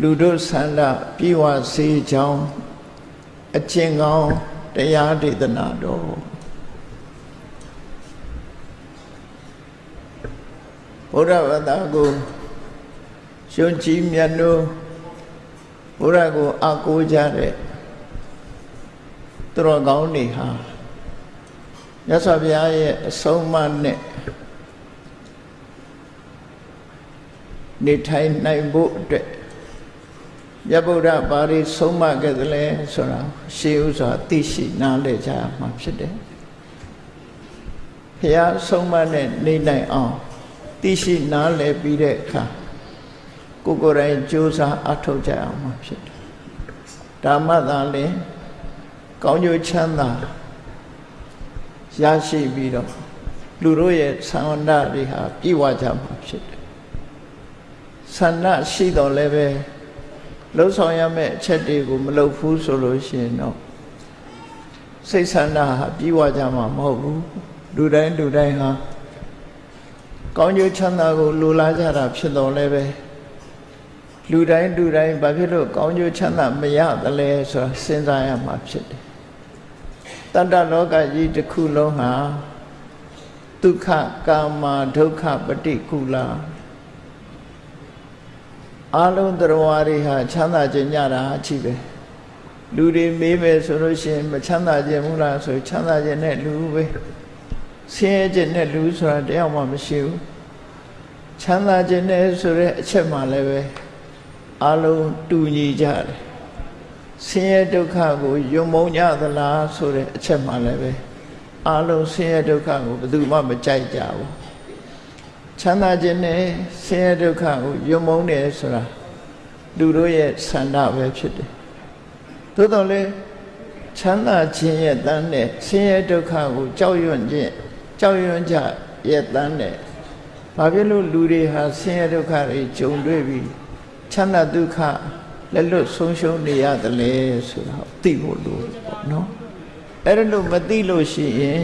လူတို့ဆန္ဒပြေဝစေကြောင်းအကျင့်ကောင်းတရားဒေသနာတော်ဘုရားဘာသာကိုရှင်ကြီးမြတ်တို့ဘုရားကိုအကိုးကြတဲ့သူတော်ကောင်းတွေဟာမြတ်စွာဘုရားရဲ့အဆုံးအမနဲ့နေထိုင်နိုင်ဖို့အတွက် မြတ်ဗုဒ္ဓဘာတွေဆုံးမခဲ့သလဲဆိုတာရှေးဥစွာသိရှိနားလည်ကြမှာဖြစ်တယ်ဘုရားဆုံးမနဲ့နေနိုင်အောင်သိရှိနားလည်ပြီးတဲ့အခါကိုယ်ကိုယ်တိုင်ကြိုးစားအထောက်ကြအောင်မှာဖြစ်တယ်ဓမ္မသာလင်ကောင်းကျိုးချမ်းသာရရှိပြီးတော့လူတို့ရဲ့ဆန္ဒတွေဟာပြည့်ဝကြမှာဖြစ်တယ်ဆန္ဒရှိတော်လည်းပဲ လှုပ်ဆောင်ရမယ့်အချက်တွေကိုမလုပ်ဘူးဆိုလို့ရှိရင်တော့စိတ်ဆန္ဒဟာပြည့်ဝကြမှာမဟုတ်ဘူးလူတိုင်းလူတိုင်းဟာကောင်းကျိုးချမ်းသာကိုလိုလားကြတာဖြစ်တော်လည်းပဲလူတိုင်းလူတိုင်းဘာဖြစ်လို့ကောင်းကျိုးချမ်းသာမရသလဲဆိုတာစဉ်းစားရမှာဖြစ်တယ်တတ္တလောကကြီးတစ်ခုလုံးဟာဒုက္ခကာမဒုက္ခပฏิကူလာ အလုံးတရားတွေဟာချမ်းသာခြင်းညတာအချိပဲလူတွေမေးမယ်ဆိုလို့ရှိရင်မချမ်းသာခြင်းဘူးလားဆိုချမ်းသာခြင်းနဲ့လူပဲဆင်းရဲခြင်းနဲ့လူဆိုတာတယောက်မှမရှိဘူးချမ်းသာခြင်းနဲ့ဆိုတဲ့အချက်မှလည်းပဲအလုံးတူညီကြတယ်ဆင်းရဲဒုက္ခကိုယုံမုံကြသလားဆိုတဲ့အချက်မှလည်းပဲအလုံးဆင်းရဲဒုက္ခကိုဘယ်သူမှမကြိုက်ကြဘူး ချမ်းသာခြင်းနဲ့ဆင်းရဲဒုက္ခကိုယုံမုံတယ်ဆိုတာလူတို့ရဲ့ဆန္ဒပဲဖြစ်တယ်သို့တော်လည်းချမ်းသာခြင်းရဲ့တန်းနဲ့ဆင်းရဲဒုက္ခကိုကြောက်ရွံ့ခြင်းကြောက်ရွံ့ကြရဲ့တန်းနဲ့ဘာဖြစ်လို့လူတွေဟာဆင်းရဲဒုက္ခတွေကြုံတွေ့ပြီးချမ်းသာဒုက္ခလက်လွတ်ဆုံးရှုံးနေရတယ်လေဆိုတာသိဖို့လိုပေါ့နော်အဲ့ဒါလို့မသိလို့ရှိရင်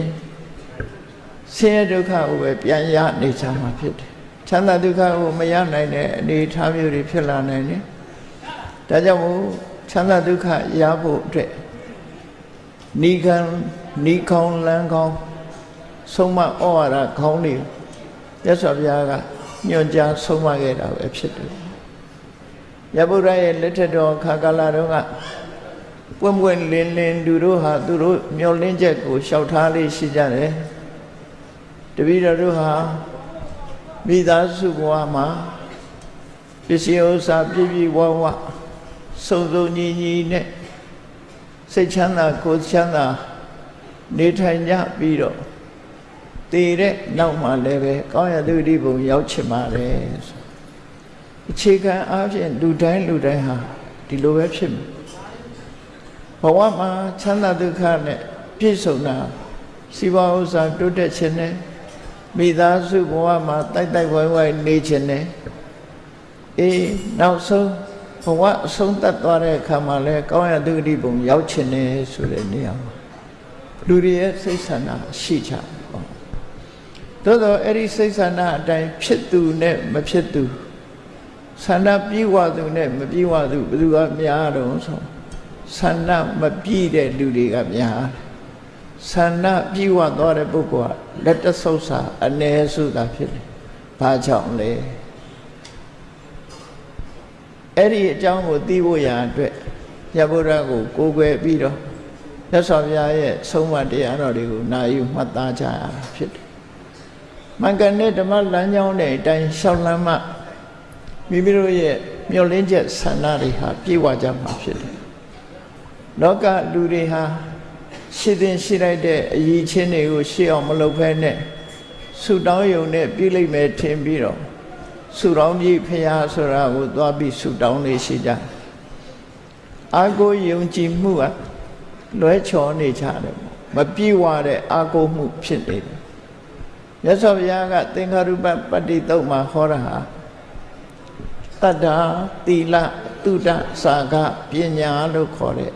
ဆင်းရဲဒုက္ခကိုပဲပြန်ရနေချာမှာဖြစ်တယ်ချမ်းသာဒုက္ခကိုမရနိုင်တဲ့အနေအထားမျိုးတွေဖြစ်လာနိုင်တယ်ဒါကြောင့်မို့ချမ်းသာဒုက္ခရဖို့အတွက်နိခံနိခေါင်းလန်းခေါင်းဆုံးမဩဝါဒခေါင်းတွေရသော်ဘုရားကညွှန်ကြားဆုံးမခဲ့တာပဲဖြစ်တယ်ရဗုဒ္ဓရဲ့လက်ထက်တော်ခါကာလတုန်းကပွင့်ပွင့်လင်းလင်းသူတို့ဟာသူတို့မျောလင်းချက်ကိုလျှောက်ထားလေးရှိကြတယ် တပည့်တော်တို့ဟာမိသားစုဘဝမှာပစ္စည်းဥစ္စာပြည့်ပြည့်ဝဝစုံစုံညီညီနဲ့စိတ်ချမ်းသာကိုယ်ချမ်းသာနေထိုင်ကြပြီးတော့တည်တဲ့နောက်မှလည်းပဲကောင်းရသူတိဘုံရောက်ချင်ပါတယ်အခြေခံအားဖြင့်လူတိုင်းလူတိုင်းဟာဒီလိုပဲဖြစ်မယ်ဘဝမှာချမ်းသာဒုက္ခနဲ့ပြည့်စုံတာစီးပွားဥစ္စာတိုးတက်ခြင်းနဲ့ မိသားစုဘဝမှာတိုက်တိုက်ဝိုင်းဝိုင်းနေခြင်းနဲ့အေးနောက်ဆုံးဘဝအဆုံးသတ်သွားတဲ့အခါမှာလဲကောင်းရတုတိဘုံရောက်ခြင်းနဲ့ဆိုတဲ့နေရာမှာလူတွေရဲ့စိတ်ဆန္ဒရှိကြပေါ့သို့တော့အဲ့ဒီစိတ်ဆန္ဒအတိုင်းဖြစ်သူနဲ့မဖြစ်သူဆန္ဒပြေဝသူနဲ့မပြေဝသူဘယ်သူကများတော့ဆိုဆန္ဒမပြည့်တဲ့လူတွေကများ ဆန္ဒပြေဝသွားတဲ့ပုဂ္ဂိုလ်ကလက်တဆုပ်စာအ ਨੇ စုတာဖြစ်တယ်။ဘာကြောင့်လဲ။အဲ့ဒီအကြောင်းကိုသိဖို့ရာအတွက်ရဗုဒ္ဓကိုကိုးကွယ်ပြီးတော့မြတ်စွာဘုရားရဲ့ဆုံးမတရားတော်တွေကိုနာယူမှတ်သားကြရတာဖြစ်တယ်။မင်္ဂနဲ့ဓမ္မလမ်းကြောင်းတဲ့အတိုင်းရှောက်လမ်းမှမိမိတို့ရဲ့မျောလင်းချက်ဆန္ဒတွေဟာပြည့်ဝကြမှာဖြစ်တယ်။လောကလူတွေဟာ ရှိတဲ့ရှိလိုက်တဲ့အရေးချင်းတွေကိုရှေ့အောင်မလုပ်ဖဲနဲ့ဆူတောင်းယုံနဲ့ပြည့်လိမ့်မယ်ထင်ပြီးတော့ဆူတောင်းပြီးဖရာဆိုတာကိုသွားပြီးဆူတောင်းနေရှိကြအာကိုယုံကြည်မှုကလွဲချော်နေကြတယ်မပြေဝတဲ့အာကိုမှုဖြစ်နေတယ်မြတ်စွာဘုရားကသင်္ခါရုပပတ္တိတုတ်မှာဟောတာဟာတတ္တာသီလတုဒ္ဒစာကပညာလို့ခေါ်တဲ့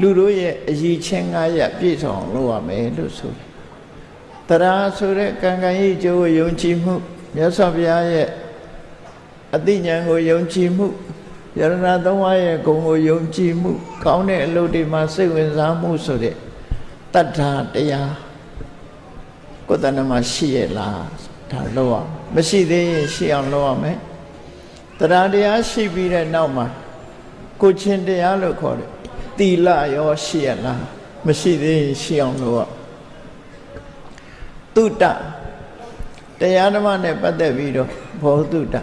လူတို့ရဲ့အည်ချင်းငါးရပြည့်စုံလုပ်ရမယ်လို့ဆိုတယ်တရားဆိုတဲ့ကံကံဤကျိုးယုံကြည်မှုမြတ်စွာဘုရားရဲ့အသိဉာဏ်ကိုယုံကြည်မှုယရဏသုံးပါးရဲ့ဂုဏ်ကိုယုံကြည်မှု ကောင်းတဲ့အလုပ်တွေမှာစိတ်ဝင်စားမှုဆိုတဲ့တတ္ထာတရားကိုယ်တဏ္ဍမှာရှိရလားဒါလို့ရမရှိသေးရင်ရှိအောင်လုပ်ရမယ်တရားတရားရှိပြီးတဲ့နောက်မှာကိုချင်းတရားလို့ခေါ်တယ် တီလရောရှိရလားမရှိသေးရင်ရှိအောင်လုပ်ရတုတ္တတရားဓမ္မနဲ့ပတ်သက်ပြီးတော့ဘောတုတ္တ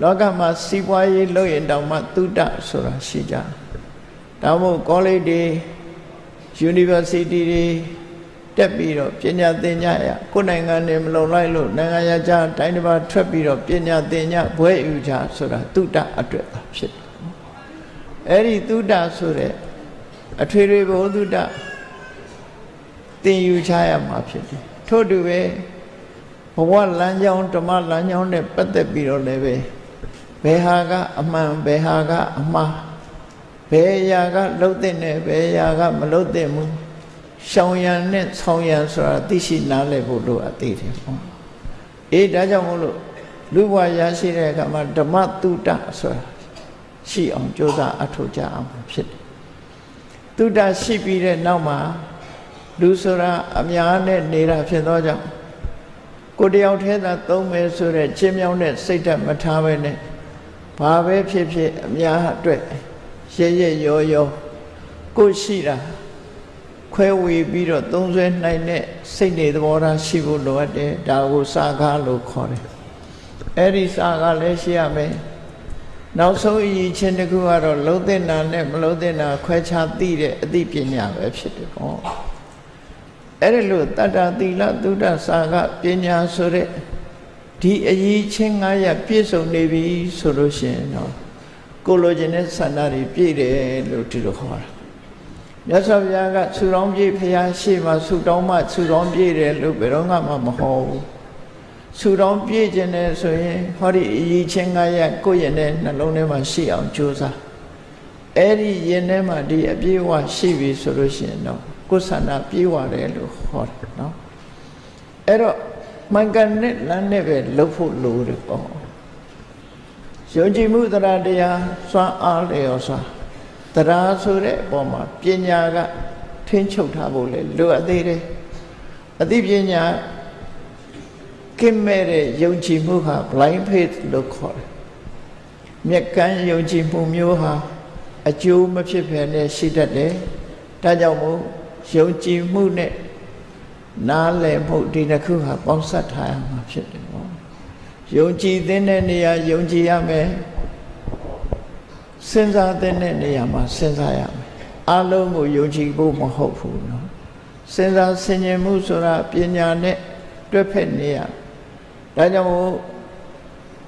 လောကမှာစီးပွားရေးလုပ်ရင်တောင်မှတုတ္တဆိုတာရှိကြဒါမို့ကောလိပ်တွေ university တွေတက်ပြီးတော့ပညာသင်ညရကိုယ်နိုင်ငံနဲ့မလုံလိုက်လို့နိုင်ငံရခြားတိုင်းတစ်ပါးထွက်ပြီးတော့ပညာသင်ညဘွဲယူကြဆိုတာတုတ္တအတွက်ပါဖြစ်တယ် အဲ့ဒီတုတ္တဆိုတဲ့အထွေထွေဘုသုတ္တသင်ယူချရမှာဖြစ်တယ်ထို့တူပဲဘဝလမ်းကြောင်းဓမ္မလမ်းကြောင်းနဲ့ပတ်သက်ပြီးတော့လည်းပဲဘယ်ဟာကအမှန်ဘယ်ဟာကအမှားဘယ်အရာကလှုပ်တဲ့နဲ့ဘယ်အရာကမလှုပ်တဲ့ဘူးရှောင်ရံနဲ့ဆောင်းရံဆိုတာသိရှိနားလည်ဖို့လိုအပ်သေးတယ်ပေါ့အေးဒါကြောင့်မို့လို့လူဘဝရရှိတဲ့အခါမှာဓမ္မတုတ္တဆိုတာ ရှိအောင်ကြိုးစားအထောက်ကြအောင်ဖြစ်တယ်တုတ္တရှိပြီးတဲ့နောက်မှာလူဆိုတာအများနဲ့နေတာဖြစ်သောကြောင့်ကိုတယောက်ထဲသာသုံးမယ်ဆိုတဲ့ချင်းမြောင်းတဲ့စိတ်ဓာတ်မထားဘဲနဲ့ဘာပဲဖြစ်ဖြစ်အများအတွက်ရရရောရောကိုရှိတာခွဲဝေပြီးတော့သုံးဆွဲနိုင်တဲ့စိတ်နေသဘောထားရှိဖို့လိုအပ်တယ်ဒါကိုစာကားလို့ခေါ်တယ်အဲ့ဒီစာကားလည်းရှိရမယ် နောက်ဆုံးအရေးချင်းတစ်ခုကတော့လုံးတဲ့နာနဲ့မလုံးတဲ့နာခွဲခြားသိတဲ့အသိပညာပဲဖြစ်တယ်ပေါ့အဲ့ဒီလိုတတ္တသီလသုဒ္ဓစာကပညာဆိုတဲ့ဒီအရေးချင်း၅ရပ်ပြည့်စုံနေပြီဆိုလို့ရှိရင်တော့ကိုလိုချင်တဲ့ဆန္ဒတွေပြည့်တယ်လို့ဒီလိုခေါ်တာမြတ်စွာဘုရားကဆူတောင်းပြည့်ဖရာရှိမှဆူတောင်းမှဆူတောင်းပြည့်တယ်လို့ဘယ်တော့မှမဟောဘူး ဆူတောင်းပြည့်ခြင်းနဲ့ဆိုရင်ဟောဒီအရေးချင်း၅ရပ်ကိုယ့်ရဲ့နှလုံးထဲမှာရှိအောင်ကြိုးစားအဲ့ဒီရင်ထဲမှာဒီအပြည့်အဝရှိပြီဆိုလို့ရှိရင်တော့ကိုယ်ဆန္ဒပြေဝတယ်လို့ဟောတယ်နော်အဲ့တော့မှန်ကန်တဲ့လမ်းနဲ့ပဲလှုပ်ဖို့လိုတယ်ပေါ့ယုံကြည်မှုတရားတရားစွမ်းအားလျော်စွာတရားဆိုတဲ့အပေါ်မှာပညာကထင်းချုပ်ထားဖို့လေလိုအပ်သေးတယ်အသိပညာ ကင်းမဲ့တဲ့ယုံကြည်မှုဟာ blind faith လို့ခေါ်တယ်။မျက်ကန်းယုံကြည်မှုမျိုးဟာအကျိုးမဖြစ်ဘဲနဲ့ရှိတတ်တယ်။ဒါကြောင့်မို့ယုံကြည်မှုနဲ့နားလည်မှုဒီတစ်ခုဟာပေါင်းစပ်ထားရမှာဖြစ်တယ်ပေါ့။ယုံကြည်တဲ့နေရာယုံကြည်ရမယ်။စဉ်းစားတဲ့နေရာမှာစဉ်းစားရမယ်။အလုံးကိုယုံကြည်ဖို့မဟုတ်ဘူးနော်။စဉ်းစားဆင်ခြင်မှုဆိုတာပညာနဲ့တွက်ဖက်နေရမယ် ဒါကြောင့်မို့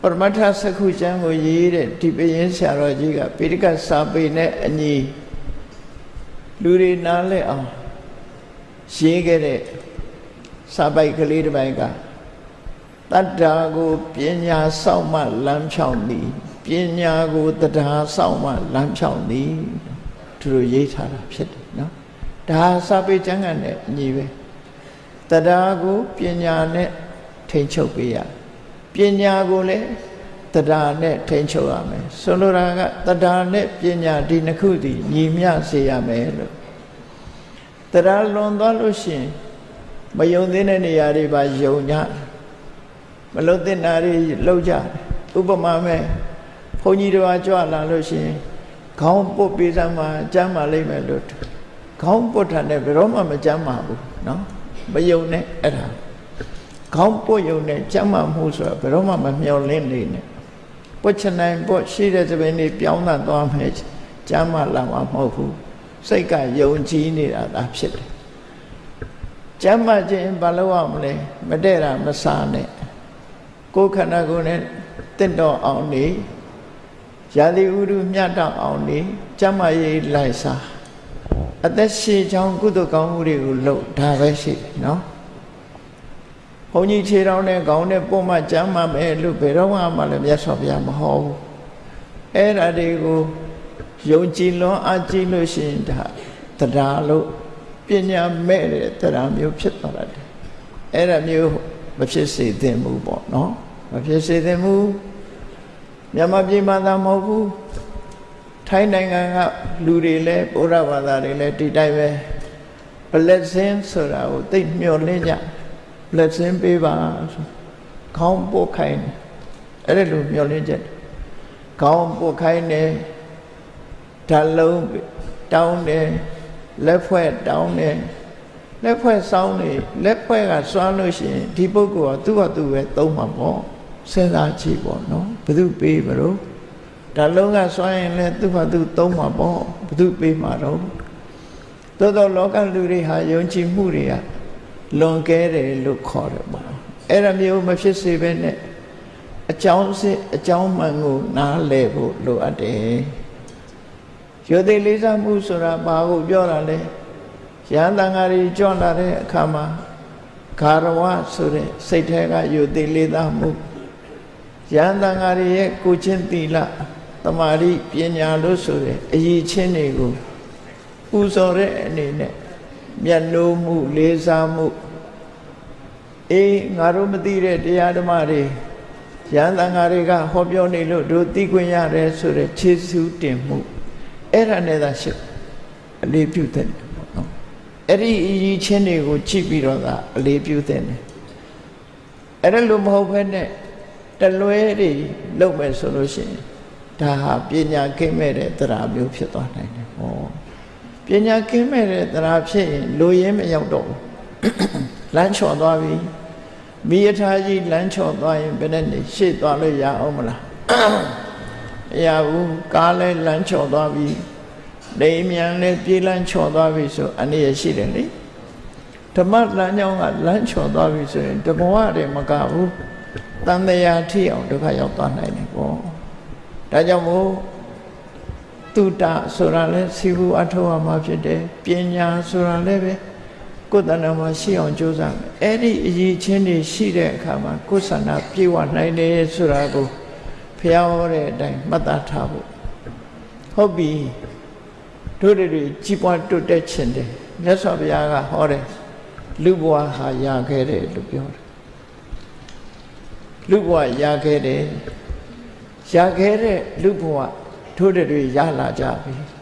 ပရမတ္ထစကုကျမ်းကိုရေးတဲ့ဒီပရင်ဆရာတော်ကြီးကပိဋကစာပေနဲ့အညီလူတွေနားလဲအောင်ရေးခဲ့တဲ့စာပိုက်ကလေးတစ်ပိုက်ကတတ္တာကိုပညာဆောက်မှလမ်းဖြောင်းသည်ပညာကိုတရားဆောက်မှလမ်းဖြောင်းသည်သူတို့ရေးထားတာဖြစ်တယ်နော်ဒါစာပေကျမ်းဂန်နဲ့အညီပဲတရားကိုပညာနဲ့ ထိန်ချုပ်ပေးရပညာကိုလည်းတရားနဲ့ထိန်ချုပ်ရမယ်ဆိုလိုတာကတရားနဲ့ပညာဒီနှစ်ခုတည်းညီမျှစေရမယ်လို့တရားလွန်သွားလို့ရှိရင်မယုံသေးတဲ့နေရာတွေပါယုံကြမလုံတဲ့နာတွေလှုပ်ကြဥပမာမဲ့ဘုန်းကြီးတော်ကြွလာလို့ရှိရင်ခေါင်းပုတ်ပေးစမ်းမှာကျမ်းမာလိမ့်မယ်လို့ခေါင်းပုတ်တာနဲ့ဘယ်တော့မှမကျမ်းမာဘူးเนาะမယုံနဲ့အဲ့ဒါ ခေါင်းပုတ်ယုံနဲ့ကျမ်းမာမှုဆိုတာဘယ်တော့မှမမျောလင့်နေနဲ့ပုတ်ချနိုင်ပုတ်ရှိတဲ့သဘင်တွေပြောင်းတာသွားမယ်ကျမ်းမာလာမှာမဟုတ်ဘူးစိတ်ကယုံကြည်နေတာဒါဖြစ်တယ်ကျမ်းမာခြင်းဘာလို့ရမလဲမတဲ့တာမစားနဲ့ကိုယ်ခန္ဓာကိုယ်နဲ့တင့်တော်အောင်နေရာသီဥတုမြတ်တော့အောင်နေကျမ်းမာရေးလိုက်စားအသက်ရှင်ချောင်းကုသကောင်းမှုတွေကိုလုပ်ဒါပဲရှိတယ်နော် ဘုန်းကြီးခြေတော်နဲ့ခေါင်းနဲ့ပုံမှကျမ်းမာမယ်လို့ဘယ်တော့မှလည်းမြတ်စွာဘုရားမဟောဘူးအဲ့ဒါတွေကိုယုံကြည်လွန်အားကြည့်လို့ရှိရင်ဒါတရားလို့ပညာမဲ့တဲ့တရားမျိုးဖြစ်သွားတယ်အဲ့ဒါမျိုးမဖြစ်စေသင့်ဘူးပေါ့နော်မဖြစ်စေသင့်ဘူးမြန်မာပြည်မှာသာမဟုတ်ဘူးထိုင်းနိုင်ငံကလူတွေလည်းဘုရားဘာသာတွေလည်းဒီတိုင်းပဲ blessing ဆိုတာကိုသိမျှော်လင့်ကြ blessing ပေးပါဆိုခေါင်းပို့ခိုင်းတယ်အဲ့ဒါလိုမျှော်လင့်ချက်ခေါင်းပို့ခိုင်းတယ်ဓာလုံးတောင်းတယ်လက်ဖွဲ့တောင်းတယ်လက်ဖွဲ့စောင်းနေလက်ဖွဲ့ကစွမ်းလို့ရှိရင်ဒီပုဂ္ဂိုလ်ကသူ့ဟာသူပဲသုံးမှာပေါ့စဉ်းစားကြည့်ပေါ့နော်ဘယ်သူပေးမလို့ဒါလုံးကစွမ်းရင်လည်းသူ့ဟာသူသုံးမှာပေါ့ဘယ်သူပေးမှာတော့သို့တော့လောကလူတွေဟာယုံကြည်မှုတွေက လွန်ကဲတယ်လို့ခေါ်တယ်ပေါ့အဲ့ဒါမျိုးမဖြစ်စေဘဲနဲ့အကြောင်းစစ်အကြောင်းမှန်ကိုနားလည်ဖို့လိုအပ်တယ်ရိုသေလေးစားမှုဆိုတာဘာကိုပြောတာလဲရဟန်းတန်ဃာတွေကြွလာတဲ့အခါမှာဂါရဝဆိုတဲ့စိတ်ထဲကရိုသေလေးစားမှုရဟန်းတန်ဃာတွေရဲ့ကိုချင်းသီလတမာတိပညာလို့ဆိုတဲ့အရေးချင်းတွေကိုပူဇော်တဲ့အနေနဲ့မျက်နှိုးမှုလေးစားမှု အေးငါတို့မသိတဲ့တရားဓမ္မတွေရဟန်းတန်ဃာတွေကဟောပြောနေလို့တို့သိခွင့်ရတယ်ဆိုတဲ့ခြေစူးတင်မှုအဲ့ဒါနဲ့သာရှိအလေးပြုတဲ့နော်အဲ့ဒီအရေးချင်းတွေကိုကြည့်ပြီးတော့သာအလေးပြုတဲ့တယ်အဲ့ဒါလိုမဟုတ်ဘဲနဲ့တလွဲတွေလုပ်မယ်ဆိုလို့ရှိရင်ဒါဟာပညာကိမဲ့တဲ့တရားမျိုးဖြစ်သွားနိုင်တယ်ဟောပညာကင်းမဲ့တဲ့တရားဖြစ်ရင်လိုရင်းမရောက်တော့ဘူး လမ်းချော်သွားပြီမိယထာကြီးလမ်းချော်သွားရင်ဘယ်နဲ့နေရှေ့သွားလို့ရအောင်မလားမရဘူးကားလဲလမ်းချော်သွားပြီလိမ်မြန်လဲပြေးလမ်းချော်သွားပြီဆိုအနေရရှိတယ်လေဓမ္မလမ်းကြောင်းကလမ်းချော်သွားပြီဆိုရင်တဘဝတည်းမကဘူးတန်တရားထိအောင်ဒုက္ခရောက်သွားနိုင်တယ်ပေါ့ဒါကြောင့်မို့တုတဆိုတာလဲစီဘူးအထောက်အမှာဖြစ်တယ်ပညာဆိုတာလည်းပဲ ကိုယ်တဏ္ဍာမှာရှိအောင်ကြိုးစားမယ်အဲ့ဒီအရေးချင်းတွေရှိတဲ့အခါမှာကိုယ်ဆန္ဒပြေဝနိုင်တယ်ဆိုတာကိုဖျားဟောတဲ့အတိုင်းမှတ်သားထားဖို့ဟုတ်ပြီတို့တွေကြီးပွားတိုးတက်ခြင်းတယ်မြတ်စွာဘုရားကဟောတယ်လူဘဝဟာရခဲ့တယ်လို့ပြောတယ်လူဘဝရခဲ့တယ်ရခဲ့တဲ့လူဘဝထိုးတွေရလာကြပြီ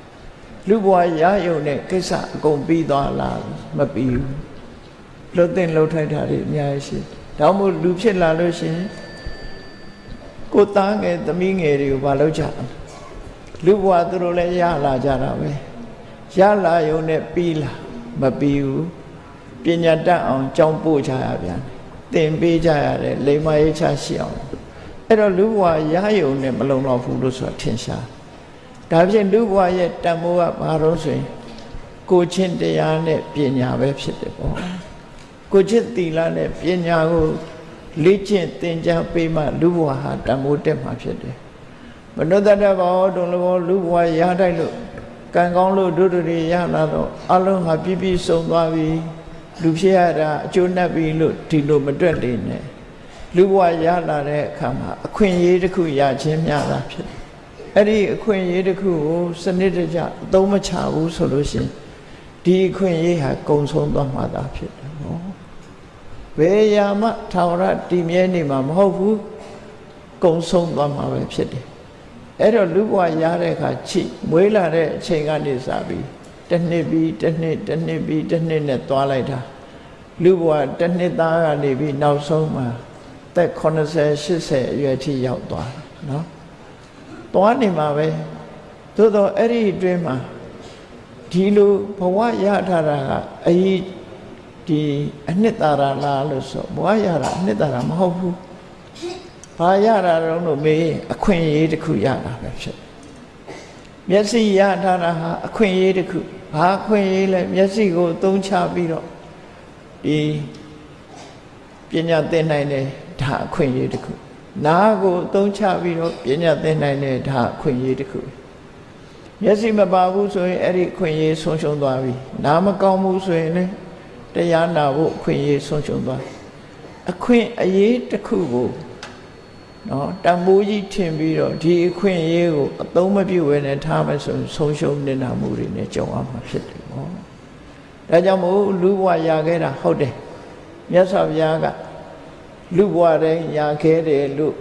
လူဘဝရယုံတဲ့ကိစ္စအကုန်ပြီးသွားလားမပြီးဘူးလှုပ်တဲ့လှုပ်ထိုက်တာတွေအများကြီးရှိဒါမှမဟုတ်လူဖြစ်လာလို့ရှိရင်ကိုသားငယ်သမီးငယ်တွေကိုမလုပ်ကြလူဘဝသူတို့လည်းရလာကြတာပဲရလာယုံနဲ့ပြီးလားမပြီးဘူးပညာတတ်အောင်ကြောင်းပို့ကြရပြန်သင်ပေးကြရတယ်လိမ္မာရေးချရှိအောင်အဲ့တော့လူဘဝရယုံနဲ့မလုံလောက်ဘူးလို့ဆိုတာထင်ရှား ဒါဖြင့်လူဘဝရဲ့တန်ဖိုးကဘာလို့ဆိုရင်ကိုချင်းတရားနဲ့ပညာပဲဖြစ်တယ်ပေါ့ကိုချင်းသီလနဲ့ပညာကိုလေ့ကျင့်သင်ကြားပေးမှလူဘဝဟာတန်ဖိုးတက်မှာဖြစ်တယ်မနုဿတဘောတုံလဘောလူဘဝရတိုက်လို့ကံကောင်းလို့ဒုဒရီရလာတော့အလုံးဟာပြည့်ပြည့်စုံသွားပြီလူဖြစ်ရတာအကျိုးနဲ့ပြီလို့ဒီလိုမတွက်နေနဲ့လူဘဝရလာတဲ့အခါမှာအခွင့်အရေးတစ်ခုရခြင်းများတာဖြစ်တယ် အဲ့ဒီအခွင့်အရေးတစ်ခုကိုစနစ်တကျအသုံးမချဘူးဆိုလို့ရှိရင်ဒီအခွင့်အရေးဟာကုံဆုံးသွားမှာသာဖြစ်တယ်နော်ဘယ်ရာမှထာဝရတည်မြဲနေမှာမဟုတ်ဘူးကုံဆုံးသွားမှာပဲဖြစ်တယ်အဲ့တော့လူဘဝရတဲ့အခါချိမွေးလာတဲ့အချိန်ကနေစပြီးတစ်နှစ်ပြီးတစ်နှစ်တစ်နှစ်ပြီးတစ်နှစ်နဲ့သွားလိုက်တာလူဘဝတစ်နှစ်သားကနေပြီးနောက်ဆုံးမှာသက်80 80အရွယ်ထိရောက်သွားတယ်နော် သွားနေမှာပဲသို့တော့အဲ့ဒီအတွင်းမှာဒီလိုဘဝရထားတာကအကြီးဒီအနှစ်သာရလားလို့ဆိုဘဝရတာအနှစ်သာရမဟုတ်ဘူးဘာရတာတော့လို့မေးအခွင့်အရေးတစ်ခုရတာပဲဖြစ်မျက်စိရထားတာဟာအခွင့်အရေးတစ်ခုဘာအခွင့်အရေးလဲမျက်စိကိုအသုံးချပြီးတော့ဒီပညာသင်နိုင်တယ်ဒါအခွင့်အရေးတစ်ခု နားကိုအသုံးချပြီးတော့ပညာသင်နိုင်တဲ့ဒါအခွင့်အရေးတစ်ခုမျက်စိမပါဘူးဆိုရင်အဲ့ဒီအခွင့်အရေးဆုံးရှုံးသွားပြီနားမကောင်းဘူးဆိုရင်လည်းတရားနာဖို့အခွင့်အရေးဆုံးရှုံးသွားအခွင့်အရေးတစ်ခုကိုနော်တန်ဖိုးကြီးထင်ပြီးတော့ဒီအခွင့်အရေးကိုအသုံးမပြုဘဲနဲ့ထားမယ်ဆိုရင်ဆုံးရှုံးနေတာမှုတွေနဲ့ကြုံရမှာဖြစ်တယ်ပေါ့ဒါကြောင့်မို့လူဘဝရခဲ့တာဟုတ်တယ်မြတ်စွာဘုရားက လူဘဝတိုင်းရခဲ့တယ်လို့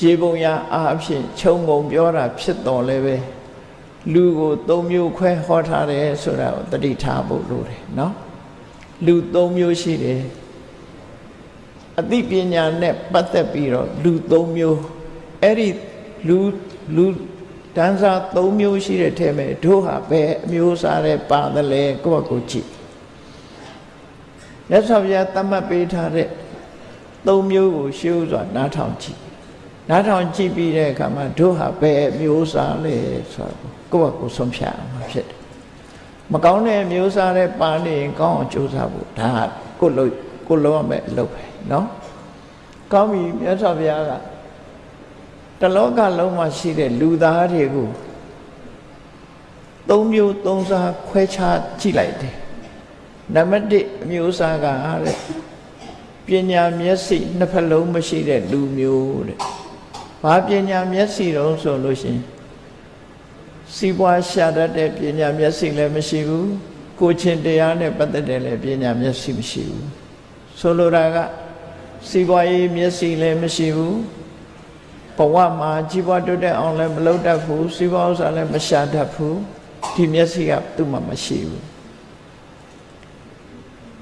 ရေပုံရအားဖြင့်ခြုံငုံပြောတာဖြစ်တော်လဲပဲလူကို၃မျိုးခွဲဟောထားတယ်ဆိုတာကိုတတိထားဖို့လိုတယ်နော်လူ၃မျိုးရှိတယ်အသိပညာနဲ့ပတ်သက်ပြီးတော့လူ၃မျိုးအဲ့ဒီလူလူတန်းစား၃မျိုးရှိတဲ့ထဲမှာတို့ဟာဘယ်အမျိုးစားတဲ့ပါတယ်လဲကိုယ့်ဘကိုကြည့်မြတ်စွာဘုရားသတ်မှတ်ပေးထားတဲ့ ၃မျိုးကိုရှင်းဥစွာနားထောင်ကြည့်နားထောင်ကြည့်ပြီးတဲ့အခါမှာတို့ဟာဘယ်မျိုးစားလဲဆိုတော့ကိုယ့်ဘကိုဆုံးဖြတ်အောင်ဖြစ်တယ်မကောင်းတဲ့မျိုးစားတဲ့ပါနေရင်ကောင်းအောင်ကြိုးစားဖို့ဒါကကိုယ်လို့ကိုယ်လုံးရမယ့်အလုပ်ပဲเนาะကောင်းပြီမြတ်စွာဘုရားကတလောကလုံးမှာရှိတဲ့လူသားတွေကိုသုံးမျိုးသုံးစားခွဲခြားကြည့်လိုက်တယ်နံပါတ်1အမျိုးအစားကတဲ့ ပညာမျက်စိနှစ်ဖက်လုံးမရှိတဲ့လူမျိုးတဲ့ဘာပညာမျက်စိတုံးဆိုလို့ရှိရင်စီးပွားရှာတတ်တဲ့ပညာမျက်စိလည်းမရှိဘူးကိုချင်းတရားနဲ့ပတ်သက်တဲ့လည်းပညာမျက်စိမရှိဘူးဆိုလိုတာကစီးပွားရေးမျက်စိလည်းမရှိဘူးဘဝမှာကြီးပွားတိုးတက်အောင်လည်းမလုပ်တတ်ဘူးစီးပွားဥစ္စာလည်းမရှာတတ်ဘူးဒီမျက်စိကသူ့မှာမရှိဘူး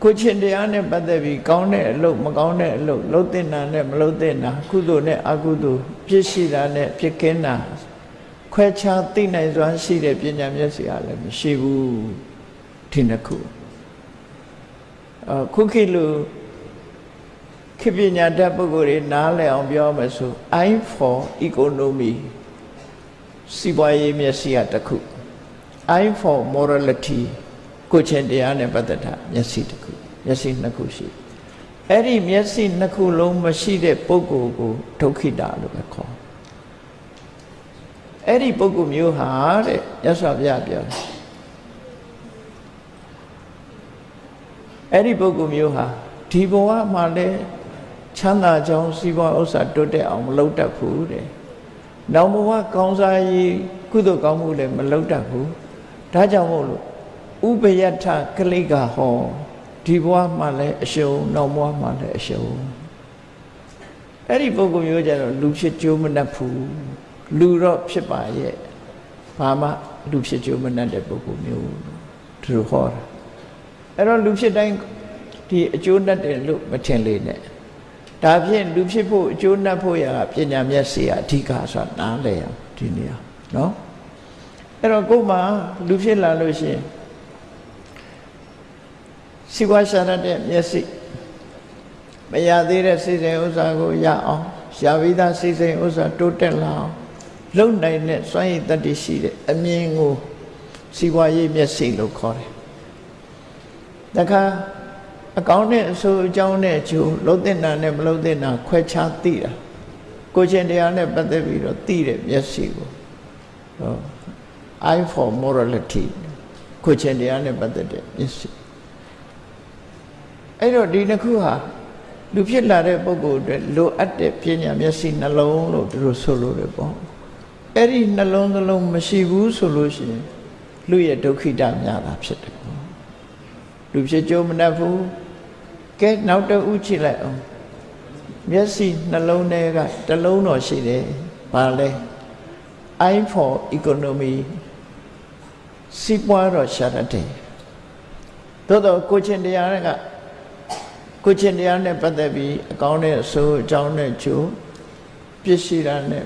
ကိုချင်းတရားနဲ့ပတ်သက်ပြီးကောင်းတဲ့အလုပ်မကောင်းတဲ့အလုပ်လုပ်တဲ့နာနဲ့မလုပ်တဲ့နာကုသိုလ်နဲ့အကုသိုလ်ပြည့်ရှိတာနဲ့ပြည့်ကင်းတာခွဲခြားသိနိုင်စွမ်းရှိတဲ့ပညာမျက်စိကလည်းမရှိဘူးဒီနှစ်ခုအခုခေတ်လူခေပညာတတ်ပုဂ္ဂိုလ်တွေနားလည်အောင်ပြောမယ်ဆို I for economy စီးပွားရေးမျက်စိကတစ်ခု I for morality ကိုချင်းတရားနဲ့ပတ်သက်တာမျက်စိတစ်ခုမျက်စိနှစ်ခုရှိအဲ့ဒီမျက်စိနှစ်ခုလုံးမရှိတဲ့ပုဂ္ဂိုလ်ကိုဒုက္ခိတလို့ပဲခေါ်အဲ့ဒီပုဂ္ဂိုလ်မျိုးဟာတဲ့ရသော်ဘုရားပြောတယ်အဲ့ဒီပုဂ္ဂိုလ်မျိုးဟာဒီဘဝမှာလည်းချမ်းသာကြောင်းစီးပွားဥစ္စာတွတ်တက်အောင်မလုပ်တတ်ဘူးတဲ့။နောက်ဘဝကောင်းစားရေးကုသိုလ်ကောင်းမှုလည်းမလုပ်တတ်ဘူး။ဒါကြောင့်မို့လို့ ဥပယထကလိကဟောဒီဘဝမှာလည်းအရှုံးနောက်ဘဝမှာလည်းအရှုံးအဲ့ဒီပုဂ္ဂိုလ်မျိုးကြတော့လူဖြစ်ကြိုးမနှက်ဘူးလူတော့ဖြစ်ပါရဲ့ဘာမှလူဖြစ်ကြိုးမနှက်တဲ့ပုဂ္ဂိုလ်မျိုးသူတို့ဟောတာအဲ့တော့လူဖြစ်တိုင်းဒီအကျိုးနှက်တယ်လို့မထင်လေနဲ့ဒါဖြင့်လူဖြစ်ဖို့အကျိုးနှက်ဖို့ရပညာမျက်စိအဓိကဆိုတာနားလည်အောင်ဒီနေရာနော်အဲ့တော့ကိုယ်မှလူဖြစ်လာလို့ရှိရင် စီဝါရှာရတဲ့မျက်စိမရသေးတဲ့စိတ်စိမ်ဥစ္စာကိုရအောင်ရှားပြီးသားစိတ်စိမ်ဥစ္စာတိုးတက်လာအောင်လုံနိုင်တဲ့စွမ်းရည်တတ္တိရှိတဲ့အမြင်ကိုစီဝါရေးမျက်စိလို့ခေါ်တယ်။တခါအကောင်းနဲ့အဆိုးအကြောင်းနဲ့ကျိုးလုံးတဲ့နာနဲ့မလုံးတဲ့နာခွဲခြားသိတာကိုချင်းတရားနဲ့ပတ်သက်ပြီးတော့သိတဲ့မျက်စိကိုဟော eye for morality ကိုချင်းတရားနဲ့ပတ်သက်တဲ့မျက်စိ အဲ့တော့ဒီနှစ်ခုဟာလူဖြစ်လာတဲ့ပုဂ္ဂိုလ်အတွက်လိုအပ်တဲ့ပညာမျက်စိနှလုံးလို့သူတို့ဆိုလို့ရပေါ့အဲ့ဒီနှလုံးသလုံးမရှိဘူးဆိုလို့ရှိရင်လူရဲ့ဒုက္ခိတများတာဖြစ်တယ်ပေါ့လူဖြစ်ကြုံမတတ်ဘူးကဲနောက်တဦးကြည့်လိုက်အောင်မျက်စိနှလုံးထဲကတလုံးတော်ရှိတယ်ဘာလဲ eye for economy စီးပွားတော့ရှာတတ်တယ်သို့တော့ကိုချင်းတရားက ကိုချင်းတရားနဲ့ပတ်သက်ပြီးအကောင်းနဲ့အဆိုးအကြောင်းနဲ့ကျိုးပြည့်ရှိတာနဲ့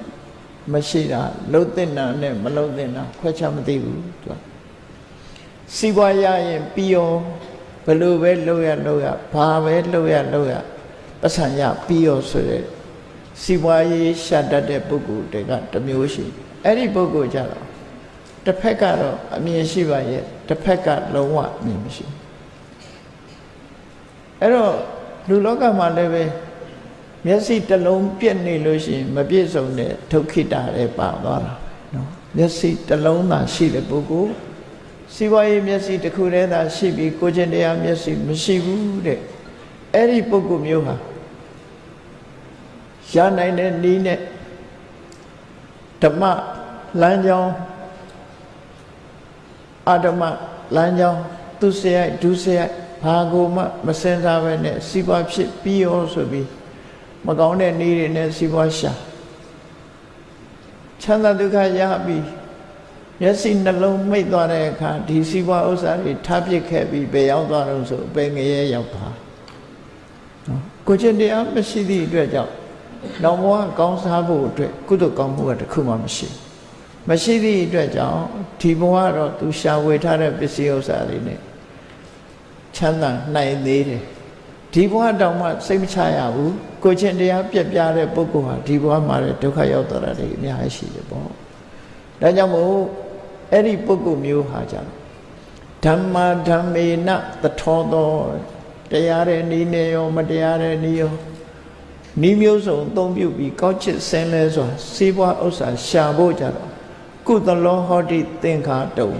မရှိတာလှုပ်တဲ့နာနဲ့မလှုပ်တဲ့နာခွဲခြားမသိဘူးသူကစီးပွားရရင်ပြီးရောဘလို့ပဲလှုပ်ရလှုပ်ရဘာပဲလှုပ်ရလှုပ်ရပတ်စံရပြီးရောဆိုတဲ့စီးပွားရေးရှာတတ်တဲ့ပုဂ္ဂိုလ်တွေကတမျိုးရှိအဲ့ဒီပုဂ္ဂိုလ်ကြတော့တစ်ဖက်ကတော့အမြင်ရှိပါရဲ့တစ်ဖက်ကလုံးဝအမြင်မရှိဘူး အဲ့တော့လူလောကမှာလည်းပဲမျက်စိတစ်လုံးပြက်နေလို့ရှိရင်မပြည့်စုံတဲ့ဒုက္ခိတလည်းပါသွားတာနော်မျက်စိတစ်လုံးသာရှိတဲ့ပုဂ္ဂိုလ်စီးပွားရေးမျက်စိတစ်ခုတည်းသာရှိပြီးကိုကျင်တရားမျက်စိမရှိဘူးတဲ့အဲ့ဒီပုဂ္ဂိုလ်မျိုးဟာရနိုင်တဲ့နည်းနဲ့ဓမ္မလမ်းကြောင်းအဓမ္မလမ်းကြောင်းသူစရိုက်ဒုစရိုက် ဘာကိုမှမစင်စားပဲနဲ့စီးပွားဖြစ်ပြီးရောဆိုပြီးမကောင်းတဲ့နေ့တွေနဲ့စီးပွားရှာချမ်းသာဒုက္ခရပြီးမျက်စိနှလုံးမိတ်သွားတဲ့အခါဒီစီးပွားဥစ္စာတွေထားပစ်ခဲ့ပြီးဘယ်ရောက်သွားတော့ဆိုအပေငရဲရောက်သွားနော်ကိုချင်းတရားမရှိသည့်အတွက်ကြောင့်နောက်ဘဝကောင်းစားဖို့အတွက်ကုသိုလ်ကောင်းမှုကတခုမှမရှိမရှိသည့်အတွက်ကြောင့်ဒီဘဝတော့သူရှာဝေထားတဲ့ပစ္စည်းဥစ္စာတွေနဲ့ ချမ်းသာနိုင်သေးတယ်ဒီဘဝတောင်မှစိတ်မချရဘူးကိုချင်းတရားပြက်ပြတဲ့ပုဂ္ဂိုလ်ဟာဒီဘဝမှာလည်းဒုက္ခရောက်သွားတာတွေအများကြီးရှိတယ်ပေါ့ဒါကြောင့်မို့အဲ့ဒီပုဂ္ဂိုလ်မျိုးဟာကြဓမ္မာဓမ္မေနသထောသောတရားတဲ့ဤနေရောမတရားတဲ့ဤရောဤမျိုးစုံအသုံးပြုပြီးကောက်ချစ်ဆင်းလဲစွာစေးပွားဥစ္စာရှာဖို့ကြတော့ကုသလောဟောတိသင်္ခါတုံ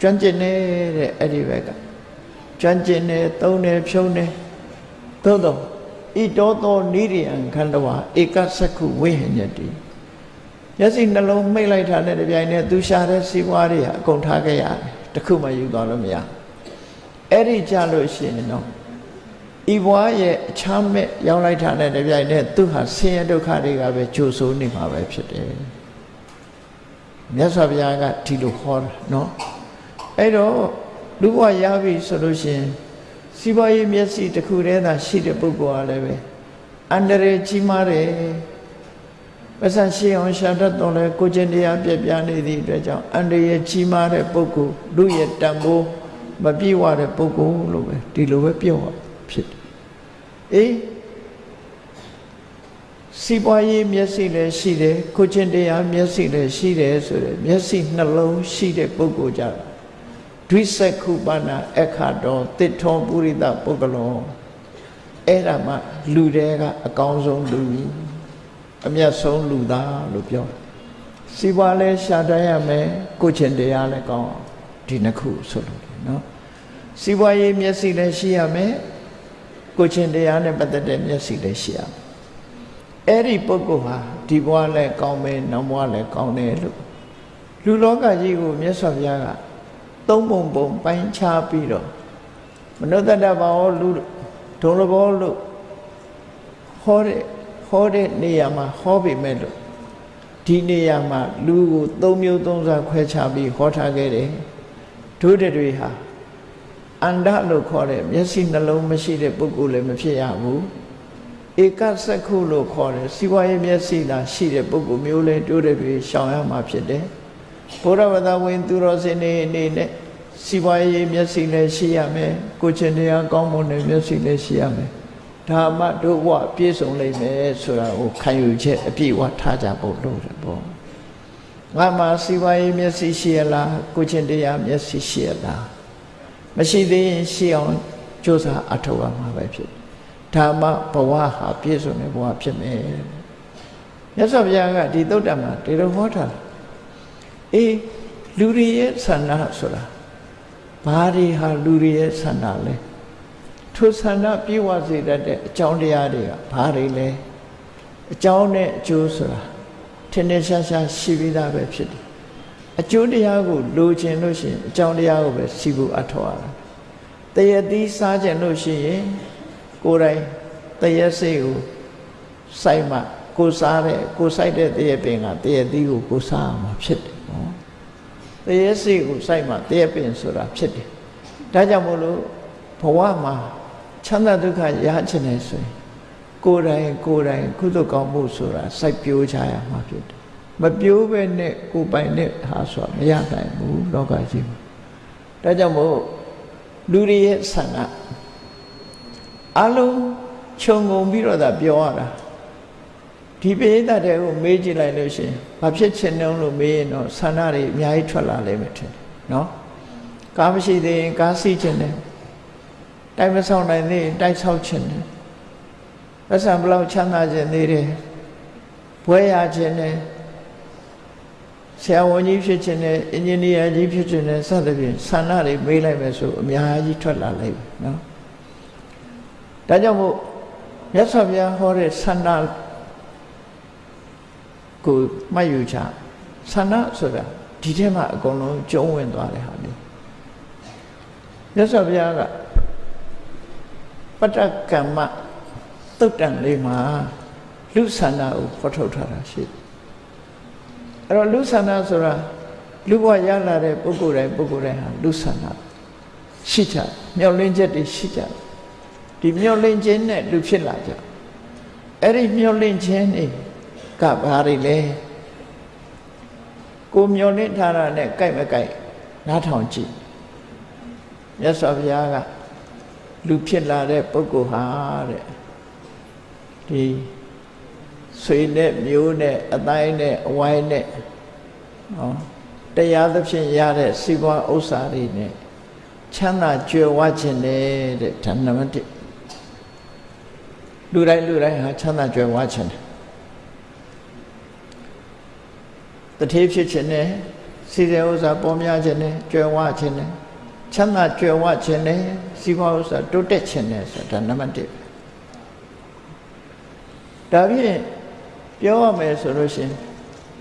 ကျွမ်းကျင်နေတဲ့အဲ့ဒီဘက်က ကျွမ်းကျင်နေသုံးနေဖြုံးနေသို့တော့ဣတောသောနိရိယံခန္ဓဝါဧကသက္ခုဝိဟညတိမျက်စိနှလုံးမိတ်လိုက်တာနဲ့တပြိုင်နက်သူရှာတဲ့စီးပွားတွေဟာအကုန်ထားခဲ့ရတယ်တခုမှယူသွားလို့မရအဲ့ဒီကြလို့ရှိရင်တော့ဤဘွားရဲ့အချမ်းမဲ့ရောက်လိုက်တာနဲ့တပြိုင်နက်သူဟာဆင်းရဲဒုက္ခတွေကပဲကြိုဆိုးနေမှာပဲဖြစ်တယ်မြတ်စွာဘုရားကဒီလိုဟောတာနော်အဲ့တော့ လူဘဝရပြီဆိုလို့ရှိရင်စီးပွားရေးမျက်စိတစ်ခုတည်းသာရှိတဲ့ပုဂ္ဂိုလ်ကလည်းပဲအန္တရာယ်ကြီးမားတယ်ပစံရှိအောင်ရှာတတ်တော်လဲကိုကျင့်တရားပြပြနေသည့်အတွက်ကြောင့်အန္တရာယ်ကြီးမားတဲ့ပုဂ္ဂိုလ်လူရဲ့တန်ဖိုးမပြည့်ဝတဲ့ပုဂ္ဂိုလ်လို့ပဲဒီလိုပဲပြောဖြစ်တယ်အေးစီးပွားရေးမျက်စိလည်းရှိတယ်ကိုကျင့်တရားမျက်စိလည်းရှိတယ်ဆိုတဲ့မျက်စိနှလုံးရှိတဲ့ပုဂ္ဂိုလ်ကြတာ ဒွိစက္ခုပနာအခါတော်တစ်ထောပုရိသပုဂ္ဂလောအဲ့ဒါမှလူတွေကအကောင်းဆုံးလူအမျက်ဆုံးလူသားလို့ပြောစီးပွားလဲရှာတတ်ရမယ်ကိုချင်တရားလည်းကောင်းအောင်ဒီနှစ်ခုဆိုလို့နော်စီးပွားရေးမျက်စိလည်းရှိရမယ်ကိုချင်တရားနဲ့ပတ်သက်တဲ့မျက်စိလည်းရှိရမယ်အဲ့ဒီပုဂ္ဂိုလ်ဟာဒီဘဝလည်းကောင်းမယ်နောက်ဘဝလည်းကောင်းတယ်လို့လူလောကကြီးကိုမြတ်စွာဘုရားက သုံးပုံပုံပိုင်းခြားပြီးတော့မနုဿတ္တဘာဝလူဒုံလဘောလို့ဟောတဲ့ဟောတဲ့နေရာမှာဟောပေမဲ့လို့ဒီနေရာမှာလူကိုသုံးမျိုးသုံးစားခွဲခြားပြီးဟောထားခဲ့တယ်ဒုဒတွေဟာအန္တလို့ခေါ်တဲ့မျက်စိနှလုံးမရှိတဲ့ပုဂ္ဂိုလ်လည်းမဖြစ်ရဘူးဧကစက္ခုလို့ခေါ်တယ်စီဝါရေးမျက်စိသာရှိတဲ့ပုဂ္ဂိုလ်မျိုးလဲတိုးတဲ့တွေရှောင်ရမှာဖြစ်တယ် ဘုရားဝတ္တဝင်သူတော်စင်နေအနေနဲ့စီဝါရေးမျက်စိလည်းရှိရမယ်ကိုချင်တရားကောင်းမွန်တဲ့မျက်စိလည်းရှိရမယ်ဒါမှတို့ဘဝပြည့်စုံလိမ့်မယ်ဆိုတာကိုခံယူချက်အပြည့်အဝထားကြဖို့လို့တယ်ပေါ့ငါမှစီဝါရေးမျက်စိရှိရလားကိုချင်တရားမျက်စိရှိရလားမရှိသေးရင်ရှိအောင်ကြိုးစားအထောက်အမှာပဲဖြစ်ဓမ္မဘဝဟာပြည့်စုံတဲ့ဘဝဖြစ်မယ်မြတ်စွာဘုရားကဒီသုတ်တံမှာဒီလိုဟောထား အေးလူတွေရဲ့ဆန္ဒဆိုတာဘာတွေဟာလူတွေရဲ့ဆန္ဒလဲထိုဆန္ဒပြေဝစေတတ်တဲ့အကြောင်းတရားတွေကဘာတွေလဲအကြောင်းနဲ့အကျိုးဆိုတာထင်ထင်ရှားရှားရှိပြီးသားပဲဖြစ်တယ်အကျိုးတရားကိုလိုချင်လို့ရှိရင်အကြောင်းတရားကိုပဲစီဖို့အထောက်ရတာတရတိစားချင်လို့ရှိရင်ကိုယ်တိုင်တရစိတ်ကိုစိုက်မှကိုစားတဲ့ကိုစိုက်တဲ့တရပင်ကတရတိကိုကိုစားအောင်ဖြစ်တယ်နော် တရစိတ်ကိုစိုက်မှတရပင်ဆိုတာဖြစ်တယ်ဒါကြောင့်မို့လို့ဘဝမှာချမ်းသာဒုက္ခရချင်တယ်ဆိုရင်ကိုယ်တိုင်ကိုယ်တိုင်ကုသကောင်းမှုဆိုတာစိုက်ပျိုးချရမှာဖြစ်တယ်မပြိုးပဲနဲ့ကိုပိုင်နဲ့ဟာဆိုတာမရနိုင်ဘူးလောကကြီးမှာဒါကြောင့်မို့လူတွေရဲ့ဆန္ဒအလုံးခြုံငုံပြီးတော့သာပြောရတာ ဒီပိဋကတ်တွေကိုမေးကြည့်လိုက်လို့ရှင်ဘာဖြစ်ချင်တုံးလို့မေးရင်တော့ဆန္ဒတွေအများကြီးထွက်လာလိမ့်မယ်ထင်တယ်နော်ကားမရှိသေးရင်ကားစီးချင်တယ်တိုက်မဆောင်နိုင်သေးရင်တိုက်ဆောက်ချင်တယ်ပတ်စံဘလောက်ချမ်းသာခြင်းသေးတယ်ဘွဲရခြင်းတယ်ဆရာဝန်ကြီးဖြစ်ခြင်းနဲ့အင်ဂျင်နီယာကြီးဖြစ်ခြင်းနဲ့စသဖြင့်ဆန္ဒတွေမေးလိုက်မယ်ဆိုအများကြီးထွက်လာလိမ့်မယ်နော်ဒါကြောင့်မို့မြတ်စွာဘုရားဟောတဲ့ဆန္ဒ ကိုမှတ်ယူချဆန္ဒဆိုတာဒီထဲမှာအကုန်လုံးကျုံးဝင်သွားတဲ့ဟာလေးမြတ်စွာဘုရားကပတ္တကမ္မတုတ်တန်လေးမှာလူဆန္ဒကိုဖော်ထုတ်ထားတာရှိတယ်အဲ့တော့လူဆန္ဒဆိုတာလူဘဝရလာတဲ့ပုဂ္ဂိုလ်တိုင်းပုဂ္ဂိုလ်တိုင်းဟာလူဆန္ဒရှိကြမျောလင်းချက်တွေရှိကြဒီမျောလင်းခြင်းနဲ့လူဖြစ်လာကြအဲ့ဒီမျောလင်းခြင်းတွေ ကဘာတွေလဲကိုမျောလင်းထားတာနဲ့ကြိုက်မကြိုက်နားထောင်ကြည့်မြတ်စွာဘုရားကလူဖြစ်လာတဲ့ပုဂ္ဂိုလ်ဟာတဲ့ဒီဆွေနဲ့မျိုးနဲ့အတိုင်းနဲ့အဝိုင်းနဲ့နော်တရားသဖြင့်ရတဲ့စီးပွားဥစ္စာတွေနဲ့ချမ်းသာကြွယ်ဝခြင်းနဲ့တဲ့ဓမ္မတလူတိုင်းလူတိုင်းဟာချမ်းသာကြွယ်ဝခြင်းတယ် တထေးဖြစ်ခြင်းနဲ့စီတဲ့ဥစ္စာပေါ်များခြင်းနဲ့ကြွယ်ဝခြင်းနဲ့ချမ်းသာကြွယ်ဝခြင်းနဲ့စီးပွားဥစ္စာတိုးတက်ခြင်းနဲ့ဆိုတာနံပါတ်1ဒါဖြင့်ပြောရမယ်ဆိုလို့ရှင်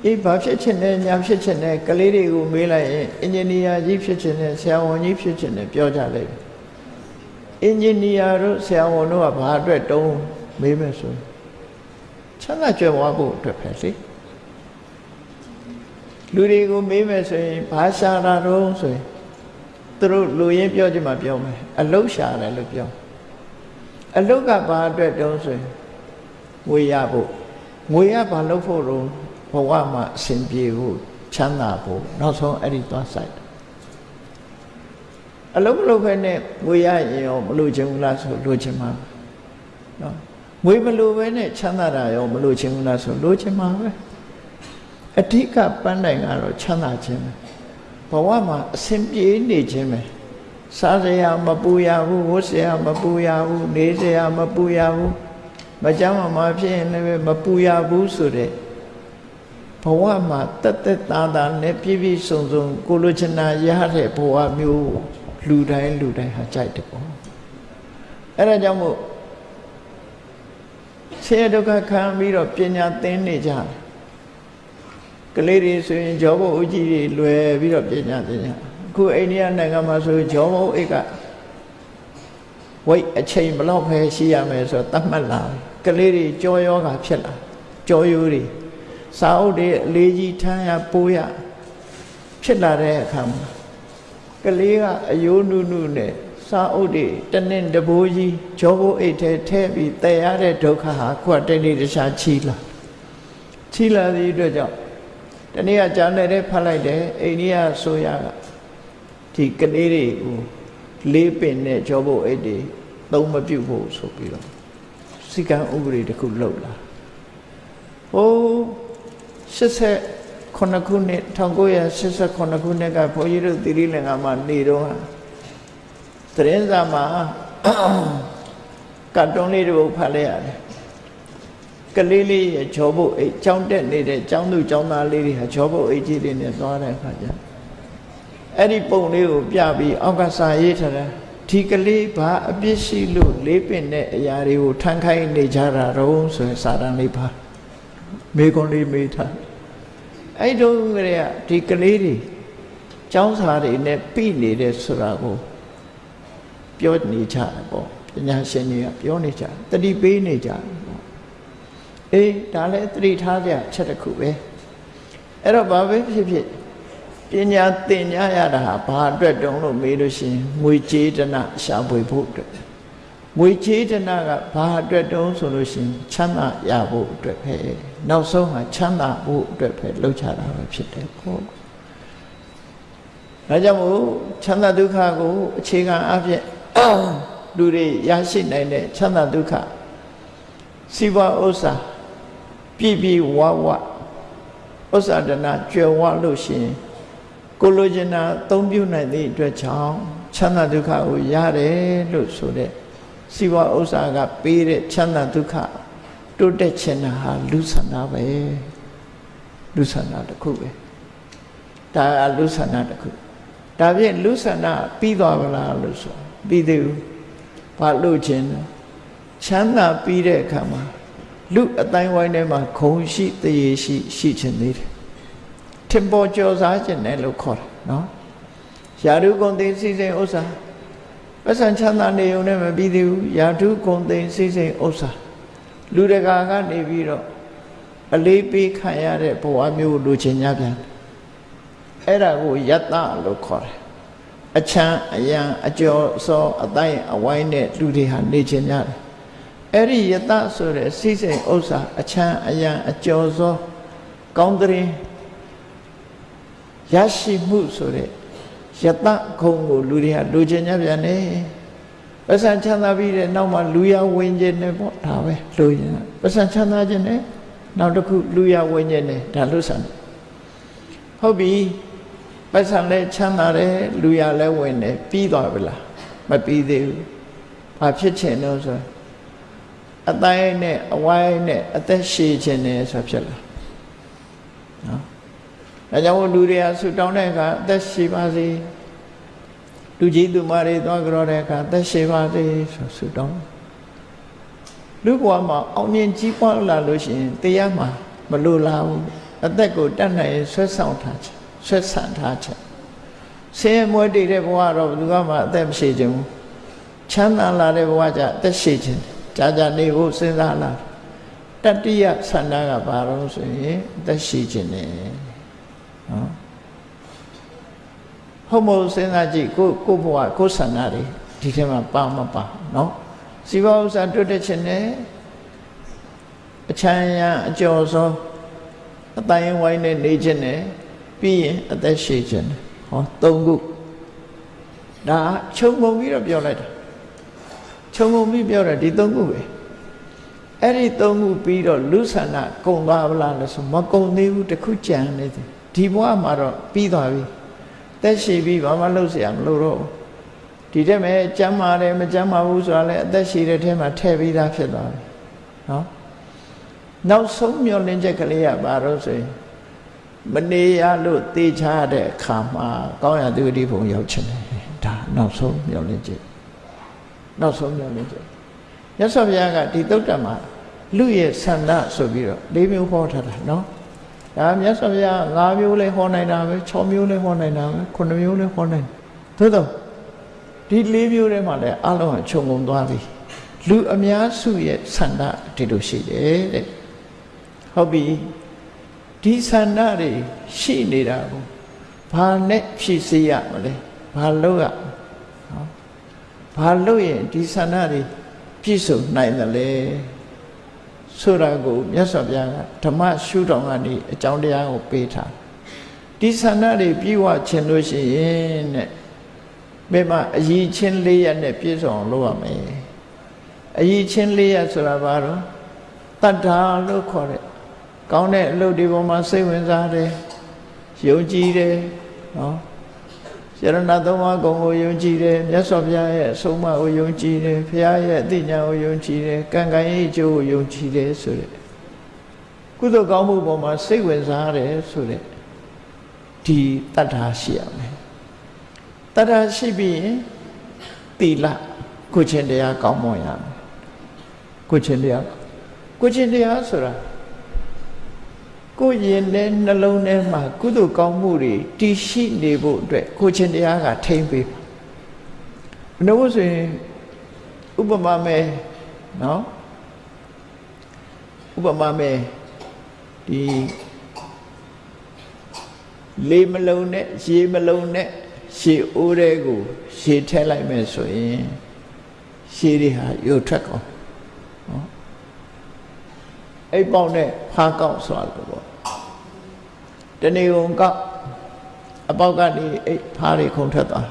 အေးဘာဖြစ်ချင်လဲညာဖြစ်ချင်လဲကလေးတွေကိုမေးလိုက်ရင်အင်ဂျင်နီယာကြီးဖြစ်ချင်တယ်ဆရာဝန်ကြီးဖြစ်ချင်တယ်ပြောကြလိမ့်မယ်အင်ဂျင်နီယာတို့ဆရာဝန်တို့ကဘာအတွက်တုံးမေးမယ်ဆိုချမ်းသာကြွယ်ဝဖို့အတွက်ပဲလေ လူတွေကိုမေးမယ်ဆိုရင်ဘာရှာတာတော့ဆိုရင်သူတို့လူရင်းပြောချင်မှပြောမယ်အလုတ်ရှာတယ်လို့ပြောအလုတ်ကဘာအတွက်တုံးဆိုရင်ဝေရဖို့ငွေရဘာလုပ်ဖို့တော့ဘဝမှာအစဉ်ပြေဖို့ချမ်းသာဖို့နောက်ဆုံးအဲ့ဒီသွားဆိုင်အလုံးမလုံးပဲနဲ့ငွေရရင်ရောမလို့ချင်ဘူးလားဆိုလိုချင်မှာနော်ငွေမလို့ပဲနဲ့ချမ်းသာတာရောမလို့ချင်ဘူးလားဆိုလိုချင်မှာပဲ အဓိကပန်းတိုင်ကတော့ချမ်းသာခြင်းပဲဘဝမှာအစဉ်ပြေနေခြင်းပဲစားစရာမပူရဘူးဝတ်စရာမပူရဘူးနေစရာမပူရဘူးမကြမ်းမမဖြစ်ရင်လည်းမပူရဘူးဆိုတဲ့ဘဝမှာတက်တက်တာတာနဲ့ပြည့်ပြည့်စုံစုံကိုလိုချင်တာရတဲ့ဘဝမျိုးလူတိုင်းလူတိုင်းဟာကြိုက်တယ်ပေါ့အဲ့ဒါကြောင့်မို့ဆင်းရဲဒုက္ခခံပြီးတော့ပညာသင်နေကြတယ် ကလေးတွေဆိုရင်ဂျောဘုတ်အကြီးတွေလွယ်ပြီးတော့ပညာသင်ကြအခုအိန္ဒိယနိုင်ငံမှာဆိုဂျောဘုတ်အိတ်ကဝိတ်အချိန်ဘလောက်ပဲရှိရမယ်ဆိုတော့သတ်မှတ်လာကလေးတွေကြောယောဂါဖြစ်လာကြောယိုးတွေစာအုပ်တွေအလေးကြီးထမ်းရပိုးရဖြစ်လာတဲ့အခါမှာကလေးကအယိုးနုနုနဲ့စာအုပ်တွေတနင်တဘိုးကြီးဂျောဘိုးအိတ်ထဲထည့်ပြီးတည်ရတဲ့ဒုက္ခဟာခုကတိတ်တိတ်တခြားချီလာချီလာသည့်အတွက်ကြောင့် တနေ့ကကြားနေတဲ့ဖတ်လိုက်တယ်အိန္ဒိယဆိုရကဒီကလေးတွေကိုလေးပင်နဲ့ဂျောဘိုးအိတ်တွေသုံးမပြုတ်ဖို့ဆိုပြီးတော့စီကံဥပဒေတစ်ခုလုပ်လာဟိုး89ခုနှစ်1989ခုနှစ်ကဘုန်းကြီးတို့သီရိလင်္ကာမှာနေတော့သတင်းစာမှာကတ်တုန်းလေးတစ်ပုဒ်ဖတ်လိုက်ရတယ် ကလေးလေးရဲ့ဂျောဘုတ်အိတ်ကြောင်းတက်နေတဲ့ကျောင်းသူကျောင်းသားလေးတွေဟာဂျောဘုတ်အိတ်ကြီးတွေနဲ့သွားတဲ့အခါကျအဲ့ဒီပုံလေးကိုပြပြီးအောက်ကစာရေးထားတယ်ဒီကလေးဘာအပြစ်ရှိလို့လေးပင်တဲ့အရာတွေကိုထမ်းခိုင်းနေကြတာတော့ဆိုရင်စာတန်လေးပါမေကွန်လေးမေးထားအဲ့တုန်းကလေးကဒီကလေးတွေကျောင်းစာတွေနဲ့ပြိနေတယ်ဆိုတာကိုပြောနေကြတယ်ပေါ့ပညာရှင်တွေကပြောနေကြတတိပေးနေကြတယ်ပေါ့ အေးဒါလည်းတတိထားကြချက်တစ်ခုပဲအဲ့တော့ဘာပဲဖြစ်ဖြစ်ပညာသင်ကြားရတာဟာဘာအတွက်တုံးလို့မေးလို့ရှိရင်ငွေကြေးတနာရှာဖွေဖို့အတွက်ငွေကြေးတနာကဘာအတွက်တုံးဆိုလို့ရှိရင်ချမ်းသာရဖို့အတွက်ပဲနောက်ဆုံးဟာချမ်းသာဖို့အတွက်ပဲလှုပ်ချတာပဲဖြစ်တယ်ပေါ့ဒါကြောင့်မို့ချမ်းသာဒုက္ခကိုအခြေခံအဖြစ်လူတွေရရှိနိုင်တဲ့ချမ်းသာဒုက္ခစီးပွားဥစ္စာ ပြည့်ပြည့်ဝဝဥစ္စာဒနာကြွယ်ဝလို့ရှိရင်ကိုလိုချင်တာအသုံးပြုနိုင်သည့်အတွက်ကြောင့်ချမ်းသာဒုက္ခကိုရတယ်လို့ဆိုတဲ့စီဝဥစ္စာကပေးတဲ့ချမ်းသာဒုက္ခတိုးတက်ခြင်းဟာလူဆန္ဒပဲလူဆန္ဒတစ်ခုပဲဒါကလူဆန္ဒတစ်ခုဒါဖြင့်လူဆန္ဒပြီးသွားပါလားလို့ဆိုပြီးသေးဘူးဘာလို့ခြင်းချမ်းသာပြီးတဲ့အခါမှာ လူအတိုင်းဝိုင်းထဲမှာခုံရှိတရေရှိရှိခြင်းသေးတယ်ထင်ပေါ်ကျော်စားခြင်းနဲ့လို့ခေါ်တယ်နော်ယာရုကုန်သိစိစိဥစ္စာပဋ္ဌာန်ချမ်းသာနေုံနဲ့မပြီးသေးဘူးယာထုကုန်သိစိစိဥစ္စာလူတကာကနေပြီးတော့အလေးပေးခံရတဲ့ဘဝမျိုးလိုချင်ကြပြန်အဲ့ဒါကိုယတ္တလို့ခေါ်တယ်အချမ်းအယံအကျော်စောအတိုင်းအဝိုင်းနဲ့လူတွေဟာနေချင်ကြတယ် အဲ့ဒီယတဆိုတဲ့စိစိမ်ဥစ္စာအချမ်းအယံအကျော်စောကောင်းတဲ့ရရှိမှုဆိုတဲ့ယတခုံကိုလူတွေကလူချင်ကြပြန်နေပစံချမ်းသာပြီးတဲ့နောက်မှာလူရဝင်ခြင်းနဲ့ပေါ့ဒါပဲလူရင်ပစံချမ်းသာခြင်းနဲ့နောက်တစ်ခုလူရဝင်ခြင်းနဲ့ဒါလွတ်ဆန်ဟုတ်ပြီပစံလည်းချမ်းသာတယ်လူရလည်းဝင်တယ်ပြီးသွားပြီလားမပြီးသေးဘူးဘာဖြစ်ချင်လို့ဆို အတိုင်းနဲ့အဝိုင်းနဲ့အသက်ရှည်ခြင်းနဲ့ဆိုဖြစ်လာနော်ဒါကြောင့်လူတွေကဆူတောင်းတဲ့အခါအသက်ရှည်ပါစေလူကြီးသူမတွေသွားကြောတဲ့အခါအသက်ရှည်ပါစေဆိုဆူတောင်းလူဘဝမှာအောင်မြင်ကြီးပွားလာလို့ရှိရင်တရားမှာမလိုလားဘူးအသက်ကိုတတ်နိုင်ဆွဲဆောင်ထားချက်ဆွဲဆန့်ထားချက်ဆင်းရဲမွဲတည်တဲ့ဘဝတော့ဘယ်သူမှအသက်မရှိခြင်းဘူးချမ်းသာလာတဲ့ဘဝကျအသက်ရှိခြင်း ကြာကြာနေဖို့စဉ်းစားလာတတိယဆန္ဒကဘာလို့ဆိုရင်အသက်ရှိခြင်းနဲ့နော်ဟုတ်မို့စဉ်းစားကြည့်ကိုကိုဘဝကိုဆန္ဒတွေဒီထဲမှာပါမပါနော်စီဝဥစ္စာတွတ်တဲ့ခြင်းနဲ့အချမ်းရအကျော်ဆုံးအတိုင်းဝိုင်းနဲ့နေခြင်းနဲ့ပြီးရင်အသက်ရှည်ခြင်းဟောသုံးခုဒါခြုံငုံပြီးတော့ပြောလိုက်တာ ခြုံငုံပြီးပြောတယ်ဒီသုံးခုပဲအဲ့ဒီသုံးခုပြီးတော့လူဆန္ဒကုံသွားဗလားလို့ဆိုမကုံသေးဘူးတခုကြံနေတယ်ဒီဘဝမှာတော့ပြီးသွားပြီသက်ရှည်ပြီးဘာမှလုပ်เสียမလို့တော့ဒီတက်မဲ့ကြမ်းမာတယ်မကြမ်းမာဘူးဆိုတာလည်းအသက်ရှည်တဲ့ထဲမှာထည့်ပြီးသားဖြစ်သွားပြီနော်နောက်ဆုံးမျောလင်းချက်ကလေးကဘာလို့ဆိုရင်မနေရလို့သေချာတဲ့အခါမှာကောင်းရသူတိဘုံရောက်ချင်တယ်ဒါနောက်ဆုံးမျောလင်းချက် နောက်ဆုံးမျောလင်းချက်ရသော်ဘုရားကဒီတုတ်တမှာလူရဲ့ဆန္ဒဆိုပြီးတော့၄မျိုးဟောထားတာနော်ဒါမြတ်စွာဘုရား၅မျိုးလေးဟောနိုင်တာပဲ၆မျိုးလေးဟောနိုင်တာပဲ9မျိုးလေးဟောနိုင်သို့တော့ဒီ၄မျိုးထဲမှာလည်းအလုံးကခြုံငုံသွားပြီလူအများစုရဲ့ဆန္ဒဒီလိုရှိတယ်တဲ့ဟုတ်ပြီဒီဆန္ဒတွေရှိနေတာကိုဘာနဲ့ဖြည့်စေရမလဲဘာလို့ရနော် ဘာလို့ရင်ဒီဆန္ဒတွေပြည့်စုံနိုင်တယ်လဲဆိုတာကိုမြတ်စွာဘုရားကဓမ္မရှုထောင့်ကနေအကြောင်းတရားကိုပေးထားဒီဆန္ဒတွေပြည့်ဝခြင်းလို့ရှိရင်တဲ့ဘယ်မှာအည်ချင်းလေးရနဲ့ပြည့်စုံအောင်လုပ်ရမယ်အည်ချင်းလေးရဆိုတာဘာတော့တတ္ထာလို့ခေါ်တဲ့ကောင်းတဲ့အလုပ်တွေပေါ်မှာစိတ်ဝင်စားတယ်ယုံကြည်တယ်နော် ယရဏသုံးပါးကုံကိုယုံကြည်တယ်မြတ်စွာဘုရားရဲ့အဆုံးအမကိုယုံကြည်တယ်ဘုရားရဲ့အသိဉာဏ်ကိုယုံကြည်တယ်ကံကံရဲ့အကျိုးကိုယုံကြည်တယ်ဆိုတဲ့ကုသိုလ်ကောင်းမှုပေါ်မှာစိတ်ဝင်စားတယ်ဆိုတဲ့ဒီတတ္ထာရှိရမယ်တတ္ထာရှိပြီးရင်သီလကိုချင်းတရားကောင်းမွန်ရမယ်ကိုချင်းတရားကိုချင်းတရားဆိုတာ ကိုရင်နဲ့နှလုံးထဲမှာကုသိုလ်ကောင်းမှုတွေတည်ရှိနေဖို့အတွက်ကိုချင်းတရားကထိမ့်ပေးမလို့ဆိုရင်ဥပမာမဲ့နော်ဥပမာမဲ့ဒီလေမလုံးနဲ့ရေမလုံးနဲ့ရှေအိုးတဲ့ကိုရှေထည့်လိုက်မယ်ဆိုရင်ရှေတွေဟာရုတ်ထွက်ကုန်နော်အဲ့ပေါက်နဲ့ဖားကောက်ဆိုတာပေါ့ တဏီုံကောက်အပေါက်ကနေအိတ်ဖားတွေခုန်ထွက်သွား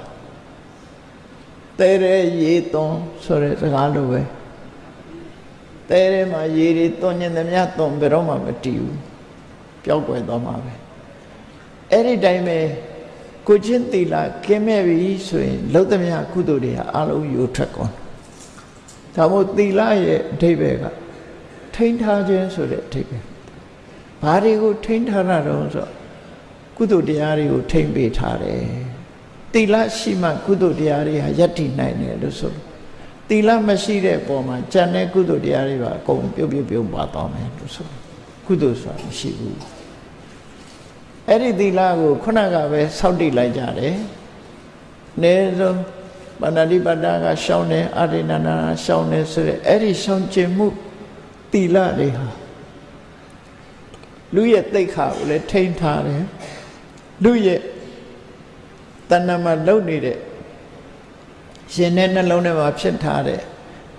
တဲရဲရေသွန်းဆိုတဲ့စကားလိုပဲတဲရဲမှာရေတွေသွန်းညင်သမျှသွန်းဘယ်တော့မှမတည်ဘူးပျောက်ကွယ်သွားမှာပဲအဲ့ဒီတိုင်းပဲကိုချင်းသီလကင်းမဲ့ပြီဆိုရင်လုံးသမျှကုသိုလ်တွေဟာအလုံးယူထွက်ကုန်ဒါမို့သီလရဲ့အဓိပ္ပာယ်ကထိန်းထားခြင်းဆိုတဲ့အဓိပ္ပာယ်ဘာတွေကိုထိန်းထားတာတော့ဆို ကုသိုလ်တရားတွေကိုထိန်းပေးထားတယ်တိလရှိမှကုသိုလ်တရားတွေဟာယက်တည်နိုင်တယ်လို့ဆိုတိလမရှိတဲ့ပုံမှာဉာဏ်နဲ့ကုသိုလ်တရားတွေပါအကုန်ပြုတ်ပြုတ်ပြုတ်ပါသွားမယ်လို့ဆိုကုသိုလ်ဆိုတာမရှိဘူးအဲ့ဒီတိလကိုခုနကပဲစောင့်တည်လိုက်ကြတယ်အနည်းဆုံးပဏာတိပတ္တာကရှောင်းတယ်အာရိဏနာရှောင်းတယ်ဆိုရဲအဲ့ဒီရှောင်းခြင်းမှုတိလတွေဟာလူရဲ့သိက္ခာကိုလည်းထိန်းထားတယ် လူရဲ့တဏ္ဍမှာလုံနေတဲ့ရှင်တဲ့နှလုံးထဲမှာဖြစ်ထားတဲ့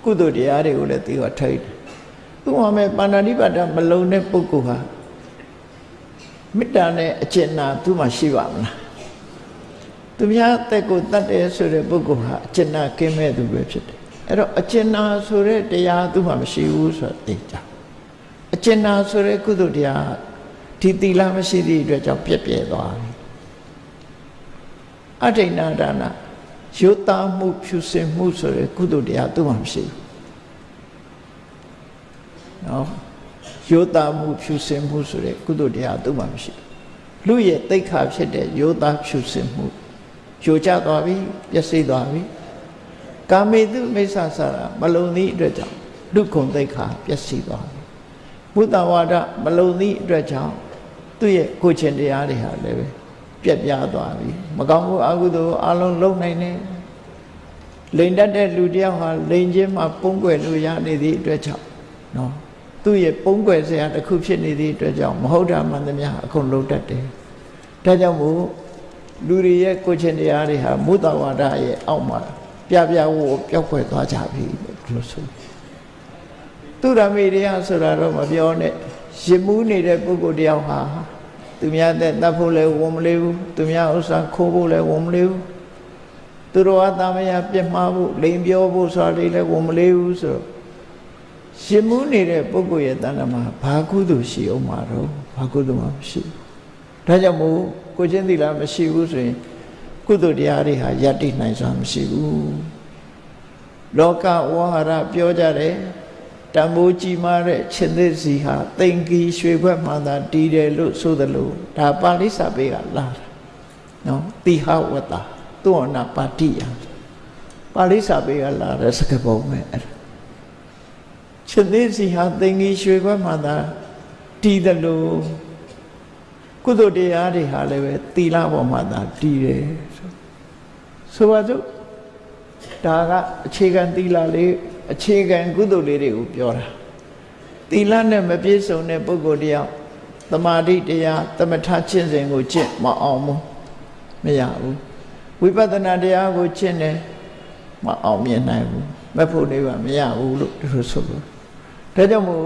ကုသိုလ်တရားတွေကိုလည်းသူကထိန်းတယ်သူ့မှာမဲ့ပါဏာတိပါဒမလုံတဲ့ပုဂ္ဂိုလ်ဟာမေတ္တာနဲ့အကျဉ်းနာသူ့မှာရှိပါမလားသူများတက်ကိုတတ်တယ်ဆိုတဲ့ပုဂ္ဂိုလ်ဟာအကျဉ်းနာကင်းမဲ့သူပဲဖြစ်တယ်အဲ့တော့အကျဉ်းနာဆိုတဲ့တရားသူ့မှာမရှိဘူးဆိုတာသိကြအကျဉ်းနာဆိုတဲ့ကုသိုလ်တရားဒီသီလမရှိသည့်အတွက်ကြောင့်ပြက်ပြဲသွားပြီ အဋိဏဒါနရုပ်သားမှုဖြူစင်မှုဆိုတဲ့ကုသိုလ်တရားသူ့မှာမရှိဘူးနော်ယောသားမှုဖြူစင်မှုဆိုတဲ့ကုသိုလ်တရားသူ့မှာမရှိဘူးလူရဲ့တိတ်ခါဖြစ်တဲ့ယောသားဖြူစင်မှုယိုကျသွားပြီပျက်စီးသွားပြီကာမေတုမိစ္ဆာစာရမလုံသည့်အတွက်ကြောင့်လူခုံတိတ်ခါပျက်စီးသွားပြီဘုဒ္ဓဝါဒမလုံသည့်အတွက်ကြောင့်သူ့ရဲ့ကိုချင်းတရားတွေဟာလည်းပဲ ပြက်ပြားသွားပြီမကောင်းမှုအကုသိုလ်အလုံးလုံးနိုင်တယ်လိန်တတ်တဲ့လူတယောက်ဟာလိန်ချင်းမှာပုံကွယ်လို့ရနေသည့်အတွက်ကြောင့်နော်သူ့ရဲ့ပုံကွယ်စရာတစ်ခုဖြစ်နေသည့်အတွက်ကြောင့်မဟုတ်တာမှန်သမျှအကုန်လုံးတတ်တယ်ဒါကြောင့်မို့လူတွေရဲ့ကိုချင်းတရားတွေဟာမုဒ္ဒဝါဒရဲ့အောက်မှာပြပြဝဝပျောက်ကွယ်သွားကြပြီလို့ဆိုသူရမေတရားဆိုတာတော့မပြောနဲ့ရင်မှုနေတဲ့ပုဂ္ဂိုလ်တယောက်ဟာ သူများတဲ့တတ်ဖို့လည်းဝန်မလေးဘူးသူများဥစ္စာခိုးဖို့လည်းဝန်မလေးဘူးသူတော်အသားမယားပြစ်မှားဖို့လိန်ပြောဖို့ဆိုတာလည်းဝန်မလေးဘူးဆိုတော့ရှင်မှုနေတဲ့ပုဂ္ဂိုလ်ရဲ့တဏ္ဍမှာဘာကုသိုလ်ရှိအောင်မှာတော့ဘာကုသိုလ်မှမရှိဘူးဒါကြောင့်မို့ကိုချင်းသီလမရှိဘူးဆိုရင်ကုသိုလ်တရားတွေဟာယတ္တိနိုင်စွာမရှိဘူးလောကဝါဟာရပြောကြတယ် တံမိုးကြီးမားတဲ့ရှင်သစ်စီဟာတိမ်ကီရွှေခွက်မှသာတည်တယ်လို့ဆိုသလိုဒါပါဠိစာပေကလာတာနော်တိဟဝတ္တသုဝနာပါတိယပါဠိစာပေကလာတဲ့စကားပုံပဲအဲ့ဒါရှင်သစ်စီဟာတိမ်ကီရွှေခွက်မှသာတည်တယ်လို့ကုသိုလ်တရားတွေဟာလည်းပဲသီလပေါ်မှာသာတည်တယ်ဆိုပါစို့ဒါကအခြေခံသီလလေး အခြေခံကုသိုလ်လေးတွေကိုပြောတာသီလနဲ့မပြည့်စုံတဲ့ပုဂ္ဂိုလ်တယောက်တမာတိတရားသမထကျင့်စဉ်ကိုကျင့်မအောင်ဘူးမရဘူးဝိပဿနာတရားကိုကျင့်တယ်မအောင်မြင်နိုင်ဘူးမဖို့နေပါမရဘူးလို့သူတို့ဆိုလို့ဒါကြောင့်မို့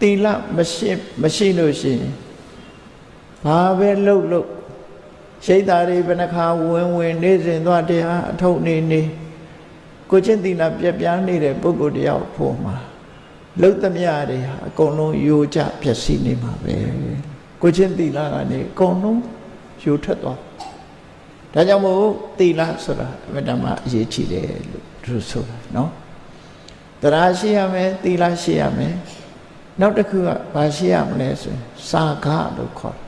သီလမရှိမရှိလို့ရှိရင်ဘာပဲလှုပ်လှုပ်ရှိတ်သားတွေဘယ်နှခါဝင်ဝင်နေစဉ်သွားတရားအထုတ်နေနေ ကိုချင်းသီလပြက်ပြားနေတဲ့ပုဂ္ဂိုလ်တယောက်ဖို့မှာလှုပ်သမျှတွေဟာအကုန်လုံးယိုကျပျက်စီးနေမှာပဲကိုချင်းသီလကနေအကုန်လုံးယိုထွက်သွားဒါကြောင့်မို့သီလဆိုတာအမတမအရေးကြီးတယ်လို့သူဆိုတာနော်တရားရှိရမယ်သီလရှိရမယ်နောက်တစ်ခုကဘာရှိရမလဲဆိုရင်စာခလို့ခေါ်တယ်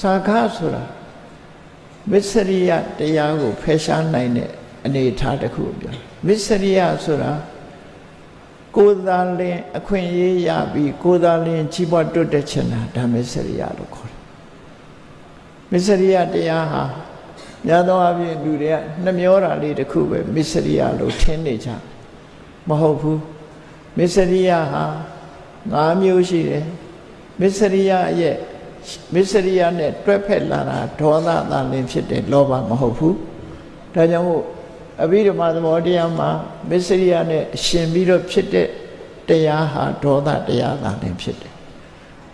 စာခဆိုတာမစ္စရိယတရားကိုဖယ်ရှားနိုင်တဲ့ အနေအထားတစ်ခုပြောမစ္စရိယဆိုတာကိုယ်သာလင်အခွင့်အရေးရပြီးကိုယ်သာလင်ကြီးပွားတွတ်တဲ့ချင်တာဒါမစ္စရိယလို့ခေါ်တယ်မစ္စရိယတရားဟာများသောအားဖြင့်လူတွေကနှမျောတာလေးတစ်ခုပဲမစ္စရိယလို့ထင်နေကြမဟုတ်ဘူးမစ္စရိယဟာ၅မျိုးရှိတယ်မစ္စရိယရဲ့မစ္စရိယနဲ့တွဲဖက်လာတာဒေါသသာလင်ဖြစ်တယ်လောဘမဟုတ်ဘူးဒါကြောင့်မို့ အဘိဓမ္မာသဘောတရားမှာမစ္စရိယနဲ့ရှင်ပြီးတော့ဖြစ်တဲ့တရားဟာဒေါသတရားသာလင်ဖြစ်တယ်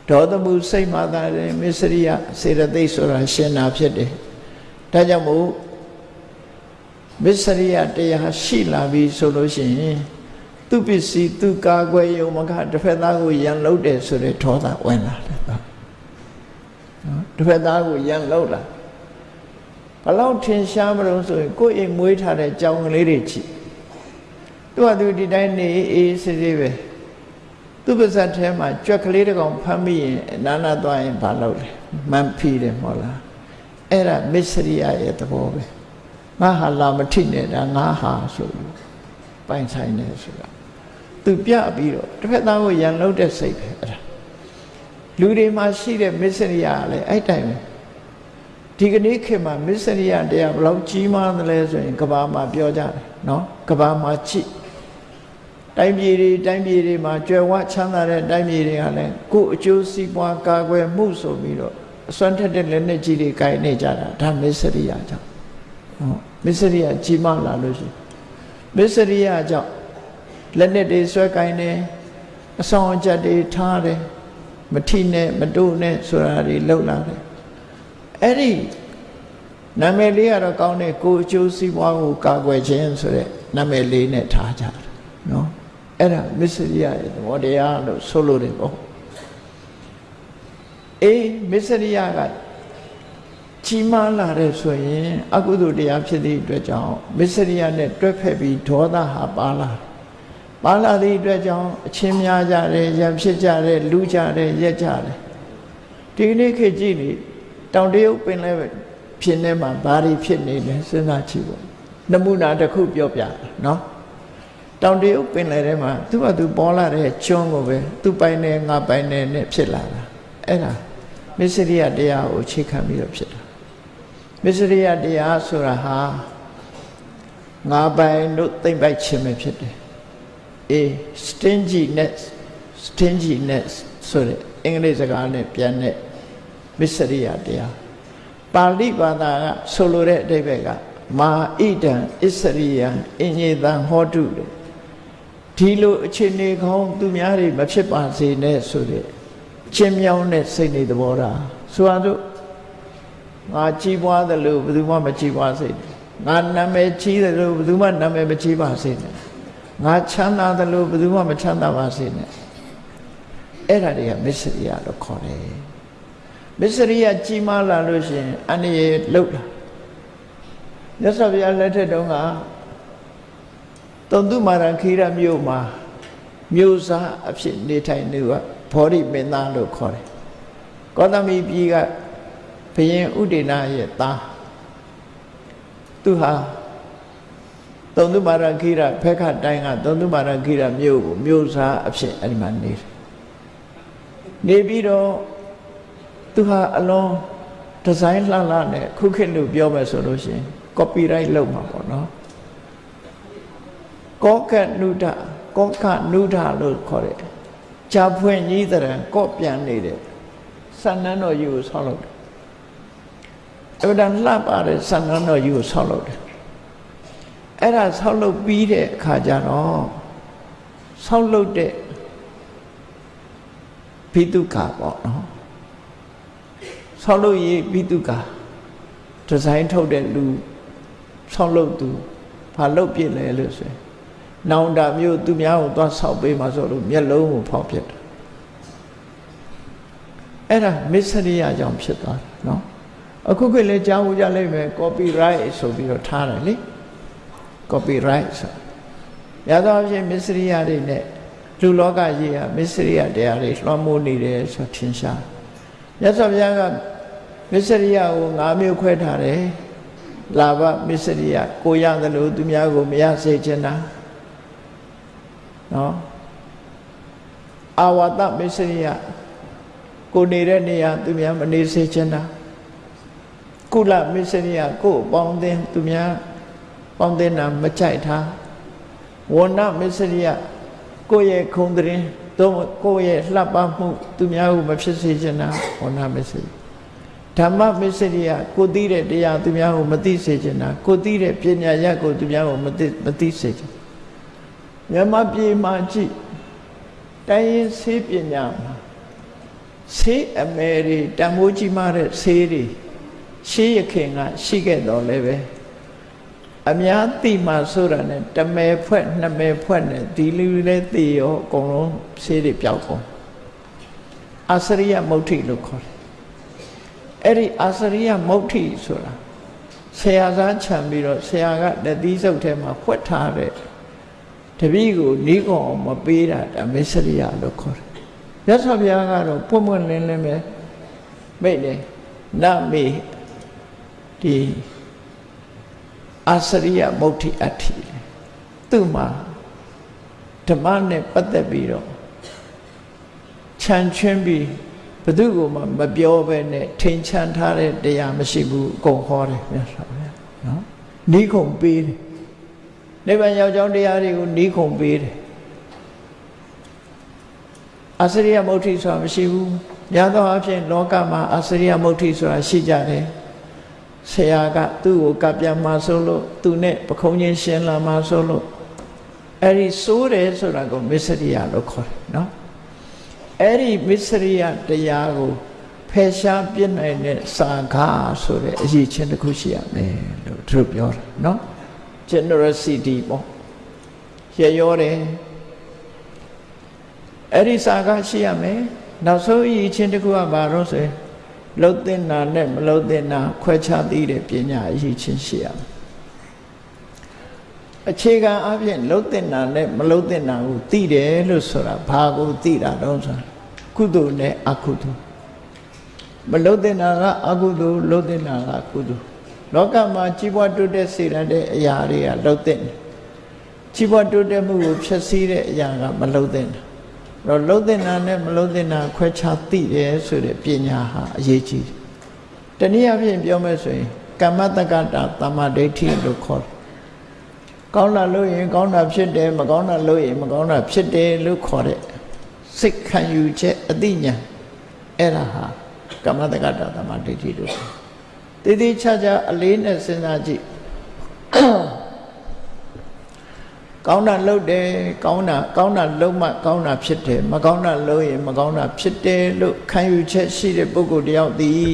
ဒေါသမှုစိတ်မှသာလင်မစ္စရိယစေတသိက်ဆိုတာရှင်တာဖြစ်တယ်ဒါကြောင့်မို့မစ္စရိယတရားရှိလာပြီဆိုလို့ရှိရင်သူပစ္စည်းသူကာကွယ်ယုံမကတစ်ဖက်သားကိုရန်လုပ်တယ်ဆိုတဲ့ဒေါသဝင်လာတယ်နော်တစ်ဖက်သားကိုရန်လုပ်လာ ဘလောက်ထင်ရှားမလို့ဆိုရင်ကိုယ့်အိမ်မွေးထားတဲ့ကြောင်ကလေးတွေချီသူကသူဒီတိုင်းနေအေးဆေးဆေးပဲသူပါဇက်ထဲမှာကြွက်ကလေးတစ်ကောင်ဖမ်းမိရင်နာနာသွားရင်ဘာလုပ်လဲမန်ဖီတယ်မဟုတ်လားအဲ့ဒါမစ္စရိယရဲ့သဘောပဲငါဟာလာမထိနေတာငါဟာဆိုလို့ပိုင်ဆိုင်နေဆိုတာသူပြပြီးတော့တစ်ဖက်သားကိုရန်လုပ်တဲ့စိတ်ပဲအဲ့ဒါလူတွေမှာရှိတဲ့မစ္စရိယကလည်းအဲ့တိုင်ပဲ ဒီကနေ့ခေတ်မှာမစ္စရိယတရားဘယ်လောက်ကြီးမားသလဲဆိုရင်ကဘာမှာပြောကြတယ်နော်ကဘာမှာချိတိုင်းပြည်တွေတိုင်းပြည်တွေမှာကြွယ်ဝချမ်းသာတဲ့တိုင်းပြည်တွေကလည်းကိုယ်အကျိုးစီးပွားကာကွယ်မှုဆိုပြီးတော့အစွမ်းထက်တဲ့လက်နဲ့ကြီးတွေကိုင်နေကြတာဒါမစ္စရိယကြောင့်ဟုတ်မစ္စရိယကြီးမားလာလို့ရှိမစ္စရိယကြောင့်လက်နဲ့တွေဆွဲကိုင်နေအဆောင်အကျက်တွေထားတယ်မထိနဲ့မတိုးနဲ့ဆိုတာတွေလှုပ်လာတယ် အဲ့ဒီနာမည်လေးကတော့ကောင်းတယ်ကိုအကျိုးစီးပွားကိုကာကွယ်ခြင်းဆိုတဲ့နာမည်လေးနဲ့ထားကြတယ်နော်အဲ့ဒါမစ္စရိယရဲ့သဘောတရားလို့ဆိုလို့တယ်ပေါ့အေးမစ္စရိယကကြီးမားလာတဲ့ဆိုရင်အကုသိုလ်တရားဖြစ်သည့်အတွက်ကြောင့်မစ္စရိယနဲ့တွဲဖက်ပြီးဒေါသဟာပါလာပါလာသည့်အတွက်ကြောင့်အချင်းများကြတယ်ရံဖြစ်ကြတယ်လူကြတယ်ရက်ကြတယ်ဒီကနေ့ခေတ်ကြည့်နေ တောင်တရုတ်ပင်လဲဖြစ်နေမှာဘာတွေဖြစ်နေလဲစဉ်းစားကြည့်ပေါ့နမူနာတစ်ခုပြောပြနော်တောင်တရုတ်ပင်လယ်ထဲမှာသူ့ဘာသူပေါ်လာတဲ့ကျွန်းကိုပဲသူ့ပိုင်နဲ့ငါပိုင်နဲ့နဲ့ဖြစ်လာတာအဲ့ဒါမစ္စရိယတရားကိုအခြေခံပြီးတော့ဖြစ်တာမစ္စရိယတရားဆိုတာဟာငါပိုင်တို့သိမ့်ပိုက်ခြင်းပဲဖြစ်တယ်အေး stinginess stinginess ဆိုတဲ့အင်္ဂလိပ်စကားနဲ့ပြန်တဲ့ မစ္စရိယတရားပါဠိဘာသာကဆိုလိုတဲ့အဓိပ္ပာယ်ကမာဣဒံအစ္စရိယံအင်ညေတံဟောတုတဲ့ဒီလိုအခြေအနေကောင်းသူများတွေမဖြစ်ပါစေနဲ့ဆိုတဲ့ချင်းမြောင်းတဲ့စိတ်နေသဘောထားဆိုရတော့ငါကြီးပွားသလိုဘယ်သူမှမကြီးပွားစေနဲ့ငါနာမည်ကြီးသလိုဘယ်သူမှနာမည်မကြီးပါစေနဲ့ငါချမ်းသာသလိုဘယ်သူမှမချမ်းသာပါစေနဲ့အဲ့ဒါတွေကမစ္စရိယလို့ခေါ်တယ် မစ္စရိယကြီးမားလာလို့ရှိရင်အန္တရာယ်လုတ်လာမြတ်စွာဘုရားလက်ထက်တုန်းကတုံတုမာရခိရမြို့မှာမြို့စားအဖြစ်နေထိုင်နေကဘောဓိမင်းသားလို့ခေါ်တယ်ကောသမီပြည်ကဘုရင်ဥဒေနာရဲ့သားသူဟာတုံတုမာရခိရဖက်ခတိုင်းကတုံတုမာရခိရမြို့ကိုမြို့စားအဖြစ်အဲ့ဒီမှာနေတယ်နေပြီးတော့ သူဟာအလွန်ဒီဇိုင်းလှလှနဲ့ခုခေတ်လို့ပြောမယ်ဆိုလို့ရှိရင် copyright လုပ်မှာပေါ့နော်ကောကနုဒကောကနုဒလို့ခေါ်တယ်ဂျာဖွင့်ကြီးတဲ့ကော့ပြန်နေတဲ့ဆန္နန်းတော်ကြီးကိုဆောက်လုပ်တယ်အဗဒန်လှပတဲ့ဆန္နန်းတော်ကြီးကိုဆောက်လုပ်တယ်အဲ့ဒါဆောက်လုပ်ပြီးတဲ့အခါကျတော့ဆောက်လုပ်တဲ့ဘိတုခါပေါ့နော် ဆောက်လုပ်ရေးဘိတုခါဒီဇိုင်းထုတ်တဲ့လူဆောက်လုပ်သူဘာလုပ်ပြစ်လဲလို့ဆိုရင်နောင်တာမျိုးသူများကိုသွားဆောက်ပေးမှဆိုလို့မျက်လုံးကိုဖောက်ပြစ်တယ်အဲ့ဒါမစ္စရိယကြောင့်ဖြစ်သွားတယ်နော်အခုခေတ်လည်းကြားဦးကြလိမ့်မယ် copyright ဆိုပြီးတော့ထားတယ်လေ copyright ဆိုရသောအဖြစ်မစ္စရိယတွေနဲ့လူလောကကြီးဟာမစ္စရိယတရားတွေလွှမ်းမိုးနေတယ်ဆိုထင်ရှားမြတ်စွာဘုရားက မစ္စရိယကို၅မျိုးခွဲထားတယ်လာဘမစ္စရိယကိုရတယ်လို့သူများကိုမရစေချင်တာနော်အာဝတမစ္စရိယကိုနေတဲ့နေရာသူများမနေစေချင်တာကုလမစ္စရိယကိုပေါင်းတင်သူများပေါင်းတင်တာမကြိုက်တာဝဏမစ္စရိယကိုယ့်ရဲ့ခုံတရင်သို့ကိုယ့်ရဲ့လှပမှုသူများကိုမဖြစ်စေချင်တာဝဏမစ္စရိယ ဓမ္မမစ္စရိယကိုသိတဲ့တရားသူများကိုမသိစေချင်တာကိုသိတဲ့ပညာရကိုသူများကိုမသိမသိစေချင်မြန်မာပြည်မှာကြည့်တိုင်းရင်းဆေးပညာမှာဆေးအမယ်တွေတန်ဖိုးကြီးမားတဲ့ဆေးတွေရှေးရခင်ကရှိခဲ့တော်လည်းပဲအများသိမှဆိုတာနဲ့တမယ်ဖွဲ့နှစ်မယ်ဖွဲ့နဲ့ဒီလူလည်းသိရောအကုန်လုံးဆေးတွေပျောက်ကုန်အစရိယမုဋ္ဌိလို့ခေါ်တယ် အဲ့ဒီအာစရိယမုဋ္ဌိဆိုတာဆရာသားခြံပြီးတော့ဆရာကလက်သီးစုပ်ထဲမှာဖွက်ထားတဲ့တပည့်ကိုနီးကောင်မပေးတာဒါမစ္စရိယလို့ခေါ်တယ်မြတ်စွာဘုရားကတော့ပွင့်ပွင့်လင်းလင်းပဲမိတ်တယ်နမေဒီအာစရိယမုဋ္ဌိအဋ္ဌိသူ့မှာဓမ္မနဲ့ပတ်သက်ပြီးတော့ခြံချွင်းပြီး ဘယ်သူ့ကိုမှမပြောဘဲနဲ့ထင်ချန်ထားတဲ့တရားမရှိဘူးအကုန်ဟောတယ်မြတ်စွာဘုရားနော်နီးခုံပေးတယ်နိဗ္ဗာန်ရောက်ကြောင်းတရားတွေကိုနီးခုံပေးတယ်အစရိယမုဋ္ဌိဆိုတာမရှိဘူးများသောအားဖြင့်လောကမှာအစရိယမုဋ္ဌိဆိုတာရှိကြတယ်ဆရာကသူ့ကိုကပြမှာဆိုလို့သူနဲ့ပခုံးချင်းရှင်းလာမှာဆိုလို့အဲ့ဒီစိုးတယ်ဆိုတာကိုမစ္စရိယလို့ခေါ်တယ်နော် အဲ့ဒီမစ္စရိယတရားကိုဖယ်ရှားပြစ်နိုင်တဲ့စာခါဆိုတဲ့အရေးချင်းတစ်ခုရှိရမယ်လို့သူတို့ပြောတာနော် generosity ပေါ့ရရောတယ်အဲ့ဒီစာခါရှိရမယ်နောက်ဆုံးအရေးချင်းတစ်ခုကဘာလို့ဆိုရင်လှုပ်တင်တာနဲ့မလှုပ်တင်တာခွဲခြားသိတဲ့ပညာအရေးချင်းရှိရမယ်အခြေခံအပြင်လှုပ်တင်တာနဲ့မလှုပ်တင်တာကိုသိတယ်လို့ဆိုတာဘာကိုသိတာတော့ဆိုတာ ကုသိုလ်နဲ့အကုသိုလ်မလှုပ်တင်တာကအကုသိုလ်လှုပ်တင်တာကကုသိုလ်လောကမှာကြီးပွားတိုးတက်စေတဲ့အရာတွေကလှုပ်တင်တယ်ကြီးပွားတိုးတက်မှုကိုဖျက်ဆီးတဲ့အရာကမလှုပ်တင်တာတော့လှုပ်တင်တာနဲ့မလှုပ်တင်တာခွဲခြားသိတယ်ဆိုတဲ့ပညာဟာအရေးကြီးတယ်တနည်းအားဖြင့်ပြောမယ်ဆိုရင်ကမ္မတက္ကတာတမ္မာဒိဋ္ဌိလို့ခေါ်တယ်ကောင်းတာလို့ရင်ကောင်းတာဖြစ်တယ်မကောင်းတာလို့ရင်မကောင်းတာဖြစ်တယ်လို့ခေါ်တဲ့ စိတ်ခံယူချက်အသိဉာဏ်အဲ့ဒါဟာကမ္မတက္ကတာတမ္မာဒိဋ္ဌိလို့ခေါ်တည်တည်ချာချာအလေးနဲ့စဉ်းစားကြည့်ကောင်းတာလုပ်တယ်ကောင်းတာကောင်းတာလုပ်မှကောင်းတာဖြစ်တယ်မကောင်းတာလုပ်ရင်မကောင်းတာဖြစ်တယ်လို့ခံယူချက်ရှိတဲ့ပုဂ္ဂိုလ်တယောက်သည်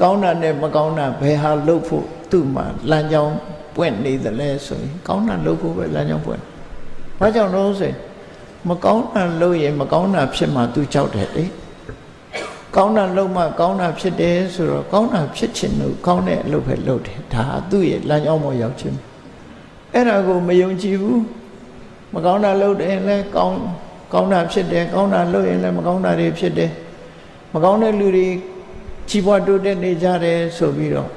ကောင်းတာနဲ့မကောင်းတာဘယ်ဟာလုပ်ဖို့သူ့မှာလမ်းကြောင်းပွင့်နေသလဲဆိုရင်ကောင်းတာလုပ်ဖို့ပဲလမ်းကြောင်းပွင့်။ဘာကြောင့်လို့ဆိုရင် မကောင်းတာလုပ်ရင်မကောင်းတာဖြစ်မှသူကြောက်တယ်လေ။ကောင်းတာလုပ်မှကောင်းတာဖြစ်တယ်ဆိုတော့ကောင်းတာဖြစ်ချင်လို့ကောင်းတဲ့အလုပ်ပဲလုပ်တယ်ဒါသူ့ရဲ့လမ်းကြောင်းပေါ်ရောက်ခြင်းအဲ့ဒါကိုမယုံကြည်ဘူးမကောင်းတာလုပ်တယ်လည်းကောင်းကောင်းတာဖြစ်တယ်ကောင်းတာလုပ်ရင်လည်းမကောင်းတာတွေဖြစ်တယ်မကောင်းတဲ့လူတွေကြီးပွားတိုးတက်နေကြတယ်ဆိုပြီးတော့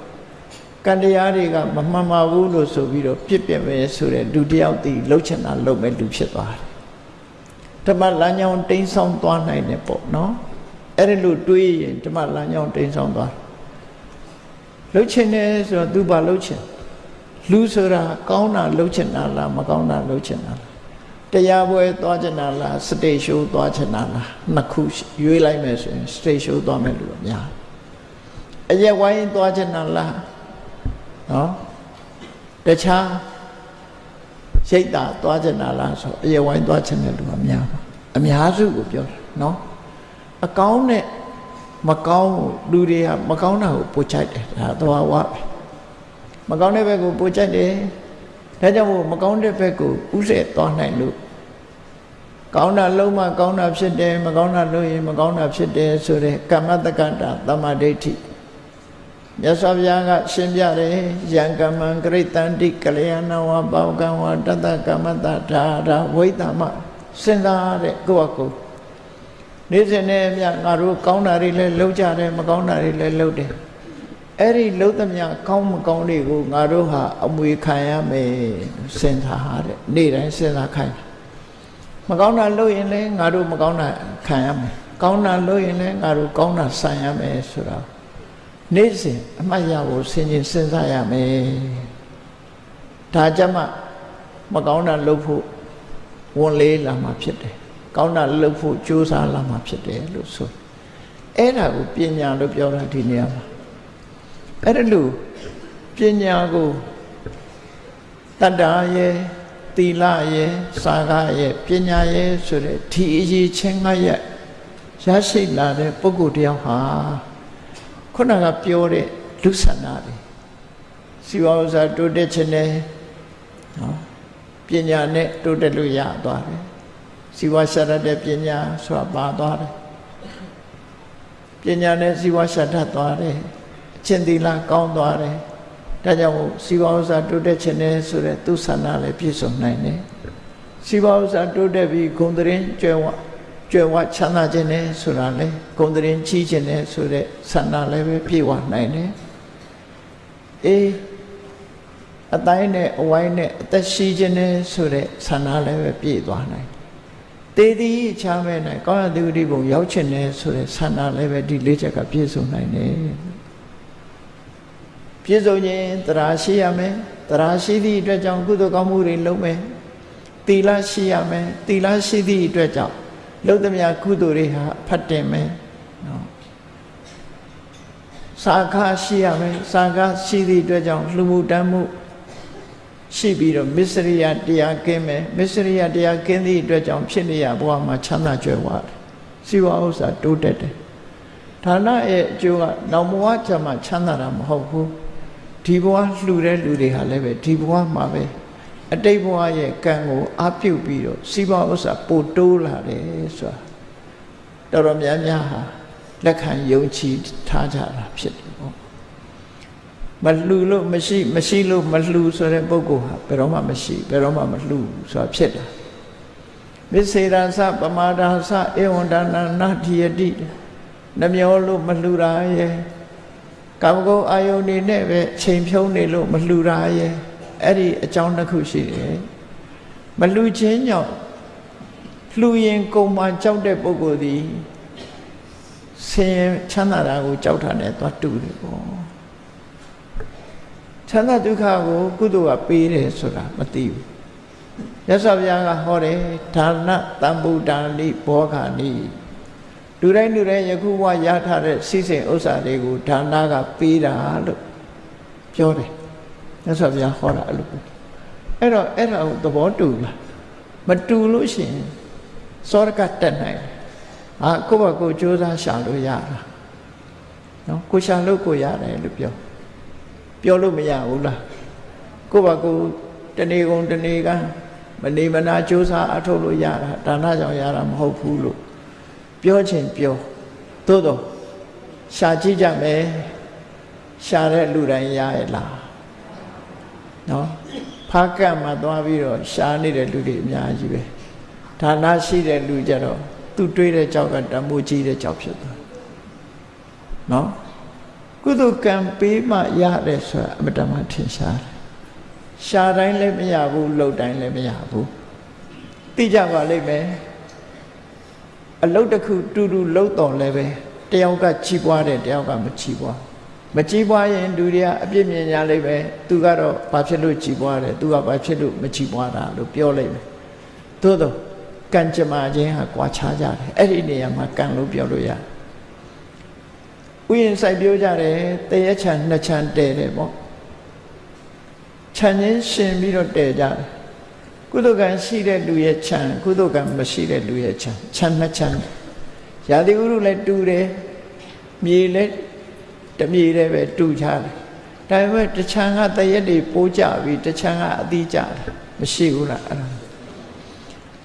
ကံတရားတွေကမမှန်ပါဘူးလို့ဆိုပြီးတော့ပြစ်ပြယ်ပဲဆိုတဲ့လူတယောက်တည်လှုပ်ချင်တာလှုပ်မဲ့လူဖြစ်သွားတယ် ဓမ္မလမ်းကြောင်းတိမ်းဆောင်သွားနိုင်တယ်ပေါ့နော်အဲ့ဒီလိုတွေးရင်ဓမ္မလမ်းကြောင်းတိမ်းဆောင်သွားလှုပ်ချင်တယ်ဆိုတော့ तू ဘာလှုပ်ချင်လူဆိုတာကောင်းတာလှုပ်ချင်တာလားမကောင်းတာလှုပ်ချင်တာလားတရားပွဲသွားချင်တာလားစတေရှိုးသွားချင်တာလားနှစ်ခုရွေးလိုက်မယ်ဆိုရင်စတေရှိုးသွားမယ်လို့များအရက်ဝိုင်းသွားချင်တာလားနော်တခြား ရိတ်တာသွားချင်တာလားဆိုအရက်ဝိုင်းသွားချင်တဲ့လူကများပါအများစုကိုပြောတာနော်အကောင်းနဲ့မကောင်းလူတွေကမကောင်းတာကိုပို့ချိုက်တယ်ဒါသွားဝပဲမကောင်းတဲ့ဘက်ကိုပို့ချိုက်တယ်ဒါကြောင့်မို့မကောင်းတဲ့ဘက်ကိုဥစေသွားနိုင်လို့ကောင်းတာလုံးမကောင်းတာဖြစ်တယ်မကောင်းတာလုပ်ရင်မကောင်းတာဖြစ်တယ်ဆိုတဲ့ကမ္မတက္ကတာတမ္မာဒိဋ္ဌိ မြတ်စွာဘုရားကရှင်းပြတယ်ယံကမ္မံဂရိတန္တိကလျာဏဝပေါကံဝတတကမ္မတဒါဒါဝိတမစဉ်းစားတဲ့ကိုယ့်အကူနေ့စဉ်နဲ့မြငါတို့ကောင်းတာတွေလည်းလုပ်ကြတယ်မကောင်းတာတွေလည်းလုပ်တယ်အဲ့ဒီလှုပ်သမျှကောင်းမကောင်းတွေကိုငါတို့ဟာအမွေခံရမယ်စဉ်းစားတဲ့နေ့တိုင်းစဉ်းစားခိုင်းမကောင်းတာလုပ်ရင်လည်းငါတို့မကောင်းတာခံရမယ်ကောင်းတာလုပ်ရင်လည်းငါတို့ကောင်းတာဆံရမယ်ဆိုတာ နေ့စဉ်အမှတ်ရဖို့စဉ်းကျင်စဉ်းစားရမယ်ဒါကြမှာမကောင်းတာလုပ်ဖို့ဝန်လေးလာမှာဖြစ်တယ်ကောင်းတာလုပ်ဖို့ကြိုးစားလာမှာဖြစ်တယ်လို့ဆိုအဲ့ဒါကိုပညာလို့ပြောတာဒီနေရာမှာအဲ့ဒါလို့ပညာကိုတတ္တာရဲ့သီလရဲ့စာကရဲ့ပညာရဲ့ဆိုတဲ့ဒီအရေးချင်းငါရဲ့ရရှိလာတဲ့ပုဂ္ဂိုလ်တယောက်ဟာ ခုနကပြောတဲ့လူဆန္ဒတွေစီဝါဥစားတိုးတက်ခြင်းနဲ့နော်ပညာနဲ့တိုးတက်လို့ရသွားတယ်စီဝါရှာတတ်တဲ့ပညာဆိုတာပါသွားတယ်ပညာနဲ့စီဝါရှာတတ်သွားတယ်အချင်းသီလကောင်းသွားတယ်ဒါကြောင့်မို့စီဝါဥစားတိုးတက်ခြင်းနဲ့ဆိုတဲ့သူဆန္ဒလည်းပြည့်စုံနိုင်တယ်စီဝါဥစားတိုးတက်ပြီးဂုံတရင်ကျွဲဝ ကျွဲဝချမ်းသာခြင်းနဲ့ဆိုတာလေဂုံတရင်ချီးခြင်းနဲ့ဆိုတဲ့ဆန္ဒလည်းပဲပြည့်ဝနိုင်တယ်အေးအတိုင်းနဲ့အဝိုင်းနဲ့အသက်ရှိခြင်းနဲ့ဆိုတဲ့ဆန္ဒလည်းပဲပြည့်သွားနိုင်တေးသည်ချမ်းမဲ့နိုင်ကောင်းရသူတိဘုံရောက်ချင်တယ်ဆိုတဲ့ဆန္ဒလည်းပဲဒီလေးချက်ကပြည့်စုံနိုင်တယ်ပြည့်စုံခြင်းတရားရှိရမယ်တရားရှိသည့်အတွက်ကြောင့်ကုသိုလ်ကောင်းမှုတွေလုပ်မယ်သီလရှိရမယ်သီလရှိသည့်အတွက်ကြောင့် လုသမျှကုသိုလ်တွေဟာဖတ်တင်မယ်နော်စာခရှိရမယ်စာခရှိသည့်အတွက်ကြောင့်လှမှုတမ်းမှုရှိပြီးတော့မစ္စရိယတရားကင်းမယ်မစ္စရိယတရားကင်းသည့်အတွက်ကြောင့်ဖြစ်နေရဘဝမှာချမ်းသာကြွယ်ဝတယ်စီဝါဥစ္စာတိုးတက်တယ်ဌာနရဲ့အကျိုးကနောက်ဘဝကျမှချမ်းသာတာမဟုတ်ဘူးဒီဘဝလှူတဲ့လူတွေဟာလည်းပဲဒီဘဝမှာပဲ အတိတ်ဘဝရဲ့ကံကိုအပြုတ်ပြီးတော့စီဝါဥစ္စာပိုတိုးလာတယ်ဆိုတာတော်တော်များများဟာလက်ခံယုံကြည်ထားကြတာဖြစ်တယ်ပေါ့မလှူလို့မရှိမရှိလို့မလှူဆိုတဲ့ပုဂ္ဂိုလ်ဟာဘယ်တော့မှမရှိဘယ်တော့မှမလှူဆိုတာဖြစ်တာမစ္စေရသပမာဒာသဧဝံဒါနနာတိယတိနှမျောလို့မလှူတာရဲ့ကာမဂုဏ်အာယုန်နေနဲ့ပဲချိန်ဖြုံးနေလို့မလှူတာရဲ့ အဲ့ဒီအကြောင်းတစ်ခုရှိတယ်မလှူခြင်းကြောင့်လှူရင်ကုံမှကြောက်တဲ့ပုဂ္ဂိုလ်သည်ဆင်းရဲချမ်းသာတာကိုကြောက်တာနဲ့သွားတူတယ်ပေါ့ချမ်းသာဒုက္ခကိုကုသိုလ်ကပေးတယ်ဆိုတာမသိဘူးရသော်ဘုရားကဟောတယ်ဒါနတံဗုဒ္ဓနိဘောဂာနိလူတိုင်းလူတိုင်းယခုဘဝရထားတဲ့စီစဉ်ဥစ္စာတွေကိုဒါနကပေးတာလို့ပြောတယ် ရသော်ဘုရားဟောတာအဲ့လိုအဲ့တော့အဲ့ဒါကိုသဘောတူလားမတူလို့ရှိရင်စောရကတက်နိုင်တယ်အာကိုယ့်ဘကိုကြိုးစားရှာလို့ရတာနော်ကိုရှာလို့ကိုရတယ်လို့ပြောပြောလို့မရဘူးလားကိုယ့်ဘကိုတဏီကုံတဏီကမနေမနာကြိုးစားအထုတ်လို့ရတာဒါနကြောင့်ရတာမဟုတ်ဘူးလို့ပြောချင်ပြောသို့တော့ရှာကြည့်ကြမယ်ရှာတဲ့လူတိုင်းရရဲ့လား နော်ဖားကတ်မှာသွားပြီးတော့ရှာနေတဲ့လူတွေအများကြီးပဲဒါနရှိတဲ့လူကြတော့သူတွေးတဲ့ကြောက်ကတမိုးကြီးတဲ့ကြောက်ဖြစ်သွားနော်ကုသကံပေးမှရတယ်ဆိုတာအမတမထင်ရှားတယ်ရှာတိုင်းလည်းမရဘူးလှုပ်တိုင်းလည်းမရဘူးသိကြပါလိမ့်မယ်အလုတ်တစ်ခုတူတူလှုပ်တော်လည်းပဲတယောက်ကချီးပွားတယ်တယောက်ကမချီးပွား မချီးပွားရင်လူတွေကအပြစ်မြင်ကြလိမ့်မယ်သူကတော့ဘာဖြစ်လို့ချီးပွားတယ်သူကဘာဖြစ်လို့မချီးပွားတာလို့ပြောလိမ့်မယ်သို့တော့ကံကြမ္မာခြင်းဟာကွာခြားကြတယ်အဲ့ဒီနေရာမှာကံလို့ပြောလို့ရတယ်ဥယျာဉ်စိုက်ပြောကြတယ်တရက်ချံနှစ်ချံတဲတယ်ပေါ့ခြံချင်းရှင်ပြီးတော့တဲကြတယ်ကုသကံရှိတဲ့လူရဲ့ခြံကုသကံမရှိတဲ့လူရဲ့ခြံခြံနှစ်ခြံရာသီဥတုလည်းတူတယ်မြေလည်း တမြေလည်းပဲတူချတယ်ဒါပေမဲ့တခြံကတရက်တွေပိုးကြပြီးတခြံကအသီးကြတယ်မရှိဘူးလားအဲ့ဒါ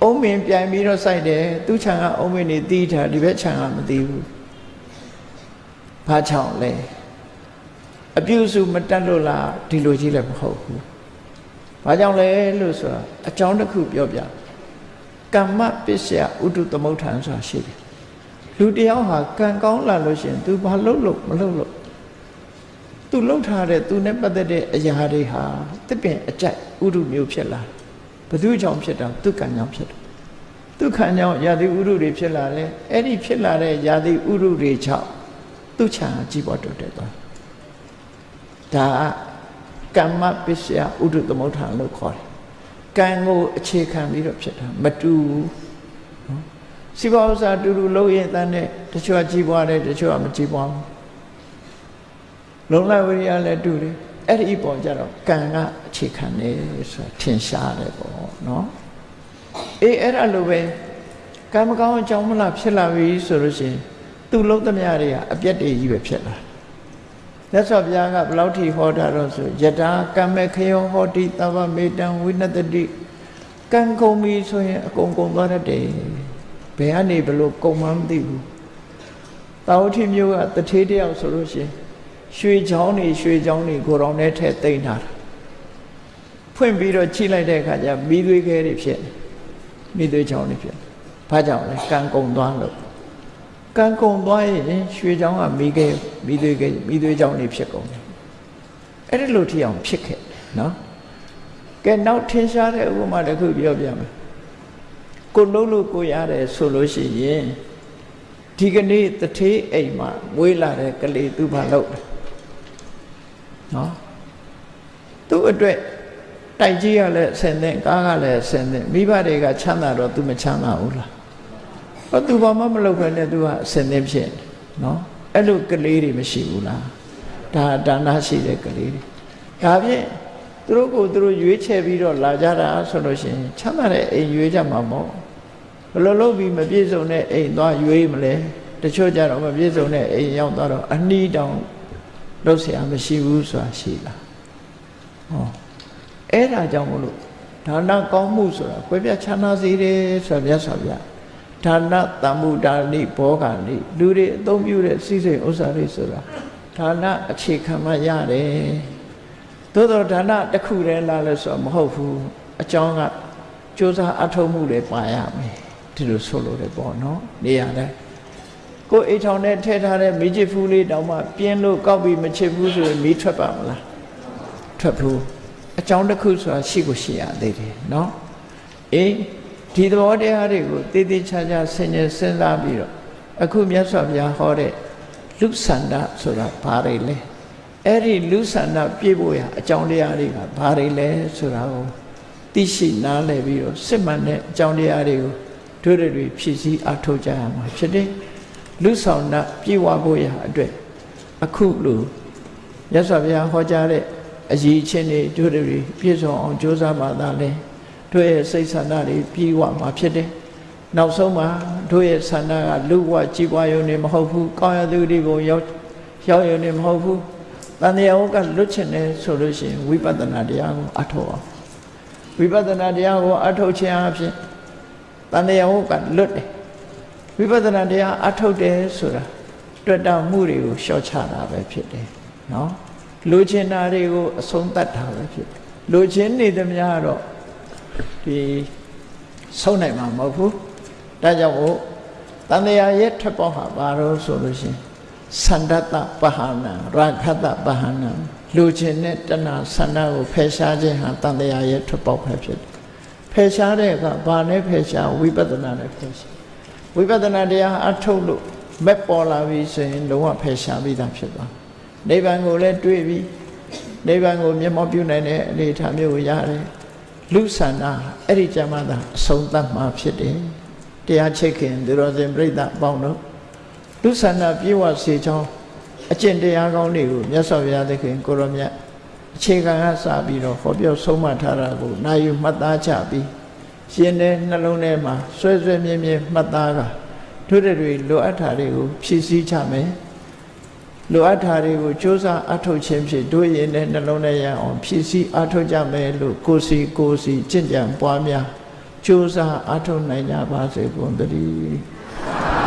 အုံးမင်ပြိုင်ပြီးတော့စိုက်တယ်သူ့ခြံကအုံးမင်နေတီးထားဒီဘက်ခြံကမတီးဘူးဘာကြောင့်လဲအပြုစုမတက်လို့လားဒီလိုကြီးလည်းမဟုတ်ဘူးဘာကြောင့်လဲလို့ဆိုတာအကြောင်းတစ်ခုပြောပြကမ္မပစ္စယဥတုသမုဋ္ဌာန်ဆိုတာရှိတယ်လူတယောက်ဟာကံကောင်းလာလို့ရှိရင် तू ဘာလုပ်လို့မလုပ်လို့ तू လှုပ်ထားတဲ့ तू နဲ့ပတ်သက်တဲ့အရာတွေဟာတစ်ပင်အကြိုက်ဥတုမျိုးဖြစ်လာဘယ်သူကြောင့်ဖြစ်တာသူကံကြောင့်ဖြစ်တယ်သူခံကြောင့်ယာတိဥရုတွေဖြစ်လာတယ်အဲ့ဒီဖြစ်လာတဲ့ယာတိဥရုတွေကြောင့်သူ့ခြံကြီးပေါ်တိုးတက်သွားဒါကမ္မပစ္စယဥဒုသမုဋ္ဌာန်လို့ခေါ်တယ်ကံကိုအခြေခံပြီးတော့ဖြစ်တာမတူဘူးနော်စီပါဥစ္စာတူတူလုံးရင်တန်းနဲ့တချို့ကကြီးပွားတယ်တချို့ကမကြီးပွားဘူး လုံလဝိရိယလည်းတူတယ်အဲ့ဒီပေါ်ကြတော့ကံကအခြေခံနေဆိုတာထင်ရှားတယ်ပေါ့နော်အေးအဲ့ဒါလိုပဲကံမကောင်းအကြောင်းမလားဖြစ်လာပြီဆိုလို့ရှိရင်သူ့လုံးသမျှတွေကအပြက်တွေကြီးပဲဖြစ်လာမြတ်စွာဘုရားကဘလောက်ထိဟောတာတော့ဆိုယတာကမ္မခယောဟောတိသဗ္ဗမေတံဝိနတတိကံကုန်ပြီဆိုရင်အကုန်ကုန်သွားတတ်တယ်ဘယ်ကနေဘလို့ကုန်မှမသိဘူးတာဝတိမျိုးကတထေးတယောက်ဆိုလို့ရှိရင် ရွှေချောင်းနေရွှေချောင်းနေကိုတော်နဲ့ထဲတိမ့်ထားတာဖွင့်ပြီးတော့ချိလိုက်တဲ့အခါကျမိသွေးခဲတွေဖြစ်မိသွေးချောင်းတွေဖြစ်ဘာကြောင့်လဲကံကုန်သွားလို့ကံကုန်သွားရင်ရွှေချောင်းကမိခဲမိသွေးခဲမိသွေးချောင်းတွေဖြစ်ကုန်တယ်အဲ့ဒီလိုထီအောင်ဖြစ်ခဲ့နော်ကဲနောက်ထင်ရှားတဲ့ဥပမာတစ်ခုပြောပြမယ်ကိုလုံးလို့ကိုရတယ်ဆိုလို့ရှိရင်ဒီကနေ့တထေးအိမ်မှာမွေးလာတဲ့ကလေးသူဘာလုပ်လဲ နော်သူ့အတွက်တိုက်ကြီးကလည်းဆင်တဲ့ကားကလည်းဆင်တဲ့မိဘတွေကချမ်းသာတော့ तू မချမ်းသာဘူးလားဟောသူဘာမှမလုပ်ဘဲနဲ့သူကအစင်သင်းဖြစ်နေနော်အဲ့လိုကလေးတွေမရှိဘူးလားဒါဒါနရှိတဲ့ကလေးတွေဒါဖြင့်သူတို့ကိုသူတို့ရွေးချယ်ပြီးတော့လာကြတာဆိုလို့ရှိရင်ချမ်းသာတဲ့အိမ်ရွေးကြမှာမဟုတ်ဘယ်လိုလုပ်ပြီးမပြည့်စုံတဲ့အိမ်သွားရွေးမလဲတချို့ကြတော့မပြည့်စုံတဲ့အိမ်ရောက်သွားတော့အနှီးတောင် လှုပ်ရှားမရှိဘူးဆိုတာရှိလားဟောအဲ့ဒါကြောင့်မလို့ဒါနကောင်းမှုဆိုတာကွဲပြားခြားနာစေတယ်ဆိုတာမြတ်စွာဘုရားဒါနတမ္မုဒါနိဘောဂာနိလူတွေအသုံးပြုတဲ့စီစဉ်ဥစ္စာတွေဆိုတာဒါနအခြေခံမှရတယ်သို့တော့ဒါနတစ်ခုတည်းလားလဲဆိုတော့မဟုတ်ဘူးအကြောင်းကစ조사အထောက်မှုတွေပါရမယ်ဒီလိုဆိုလို့တယ်ပေါ့နော်နေရာတိုင်း ကိုယ်အိတ်ထောင်နဲ့ထည့်ထားတဲ့မိချစ်ဖူးလေးတောင်မှပြင်းလို့ကောက်ပြီးမချစ်ဘူးဆိုရင်မီးထွက်ပါမလားထွက်ဘူးအကြောင်းတစ်ခုဆိုတာရှိကိုရှိရသေးတယ်နော်အေးဒီသဘောတရားတွေကိုတည်တည်ချာချာဆင်ញင်စဉ်းစားပြီးတော့အခုမြတ်စွာဘုရားဟောတဲ့လူဆန္ဒဆိုတာဘာတွေလဲအဲ့ဒီလူဆန္ဒပြည့်ဖို့ရအကြောင်းတရားတွေကဘာတွေလဲဆိုတာကိုသိရှိနားလည်ပြီးတော့စစ်မှန်တဲ့အကြောင်းတရားတွေကိုတို့တွေဖြည့်ဆည်းအထောက်ကြရမှာဖြစ်တယ် လူဆောင်တာပြည့်ဝဖို့ရအတွက်အခုလိုမြတ်စွာဘုရားဟောကြားတဲ့အရေးချင်းတွေတို့တွေပြည့်စုံအောင်ကြိုးစားမှသာလဲတို့ရဲ့စိတ်ဆန္ဒတွေပြည့်ဝမှာဖြစ်တယ်နောက်ဆုံးမှာတို့ရဲ့ဆန္ဒကလူဝကြည်ပွားရုံနဲ့မဟုတ်ဘူးကောင်းရသူတွေကိုရောက်ရောက်ရုံနဲ့မဟုတ်ဘူးတန်တရားဝကလွတ်ချင်တယ်ဆိုလို့ရှိရင်ဝိပဿနာတရားကိုအထောက်အောင်ဝိပဿနာတရားကိုအထောက်ခြင်းအဖြစ်တန်တရားဝကလွတ်တယ် ဝိပဿနာတရားအထောက်တယ်ဆိုတာတွေ့တာမှုတွေကိုရှော့ချတာပဲဖြစ်တယ်နော်လိုချင်တာတွေကိုအဆုံးသတ်တာပဲဖြစ်တယ်လိုချင်နေသမျှတော့ဒီဆုံးနိုင်မှာမဟုတ်ဘူးဒါကြောင့်မို့တန်တရားရဲ့ထက်ပေါက်ဟာဘာလို့ဆိုလို့ရှိရင်သန္တတပဟာနံရာခတပဟာနံလိုချင်တဲ့တဏှာဆန္ဒကိုဖယ်ရှားခြင်းဟာတန်တရားရဲ့ထက်ပေါက်ပဲဖြစ်တယ်ဖယ်ရှားတဲ့အခါဘာနဲ့ဖယ်ရှားဝိပဿနာနဲ့ဖယ်ရှား ဝိပဿနာတရားအထုတ်လို့မက်ပေါ်လာပြီဆိုရင်လုံးဝဖယ်ရှားပြီးသားဖြစ်သွားနိဗ္ဗာန်ကိုလည်းတွေ့ပြီနိဗ္ဗာန်ကိုမျက်မှောက်ပြုနိုင်တဲ့အနေအထားမျိုးကိုရတယ်လူဆန္ဒအဲ့ဒီကြမှာသာအဆုံးသတ်မှာဖြစ်တယ်တရားချိတ်ခင်သူတော်စင်ပြိဿအပေါင်းတို့လူဆန္ဒပြေဝစေချောင်းအကျင့်တရားကောင်းတွေကိုမြတ်စွာဘုရားသခင်ကိုရောမြတ်အခြေခံကစပြီးတော့ဟောပြောဆုံးမထားတာကိုနာယူမှတ်သားချပြီး ရှင်တဲ့နှလုံးထဲမှာဆွဲဆွဲမြဲမြဲမှတ်သားကတို့တွေလိုအပ်တာတွေကိုဖြည့်ဆည်းချမယ်လိုအပ်တာတွေကိုစ조사အထုတ်ခြင်းဖြင့်တို့ရင်တဲ့နှလုံးထဲရအောင်ဖြည့်ဆည်းအထုတ်ကြမယ်လို့ကိုစီကိုစီကြင်ကြံပွားများစ조사အထုတ်နိုင်ကြပါစေကုန်သတည်း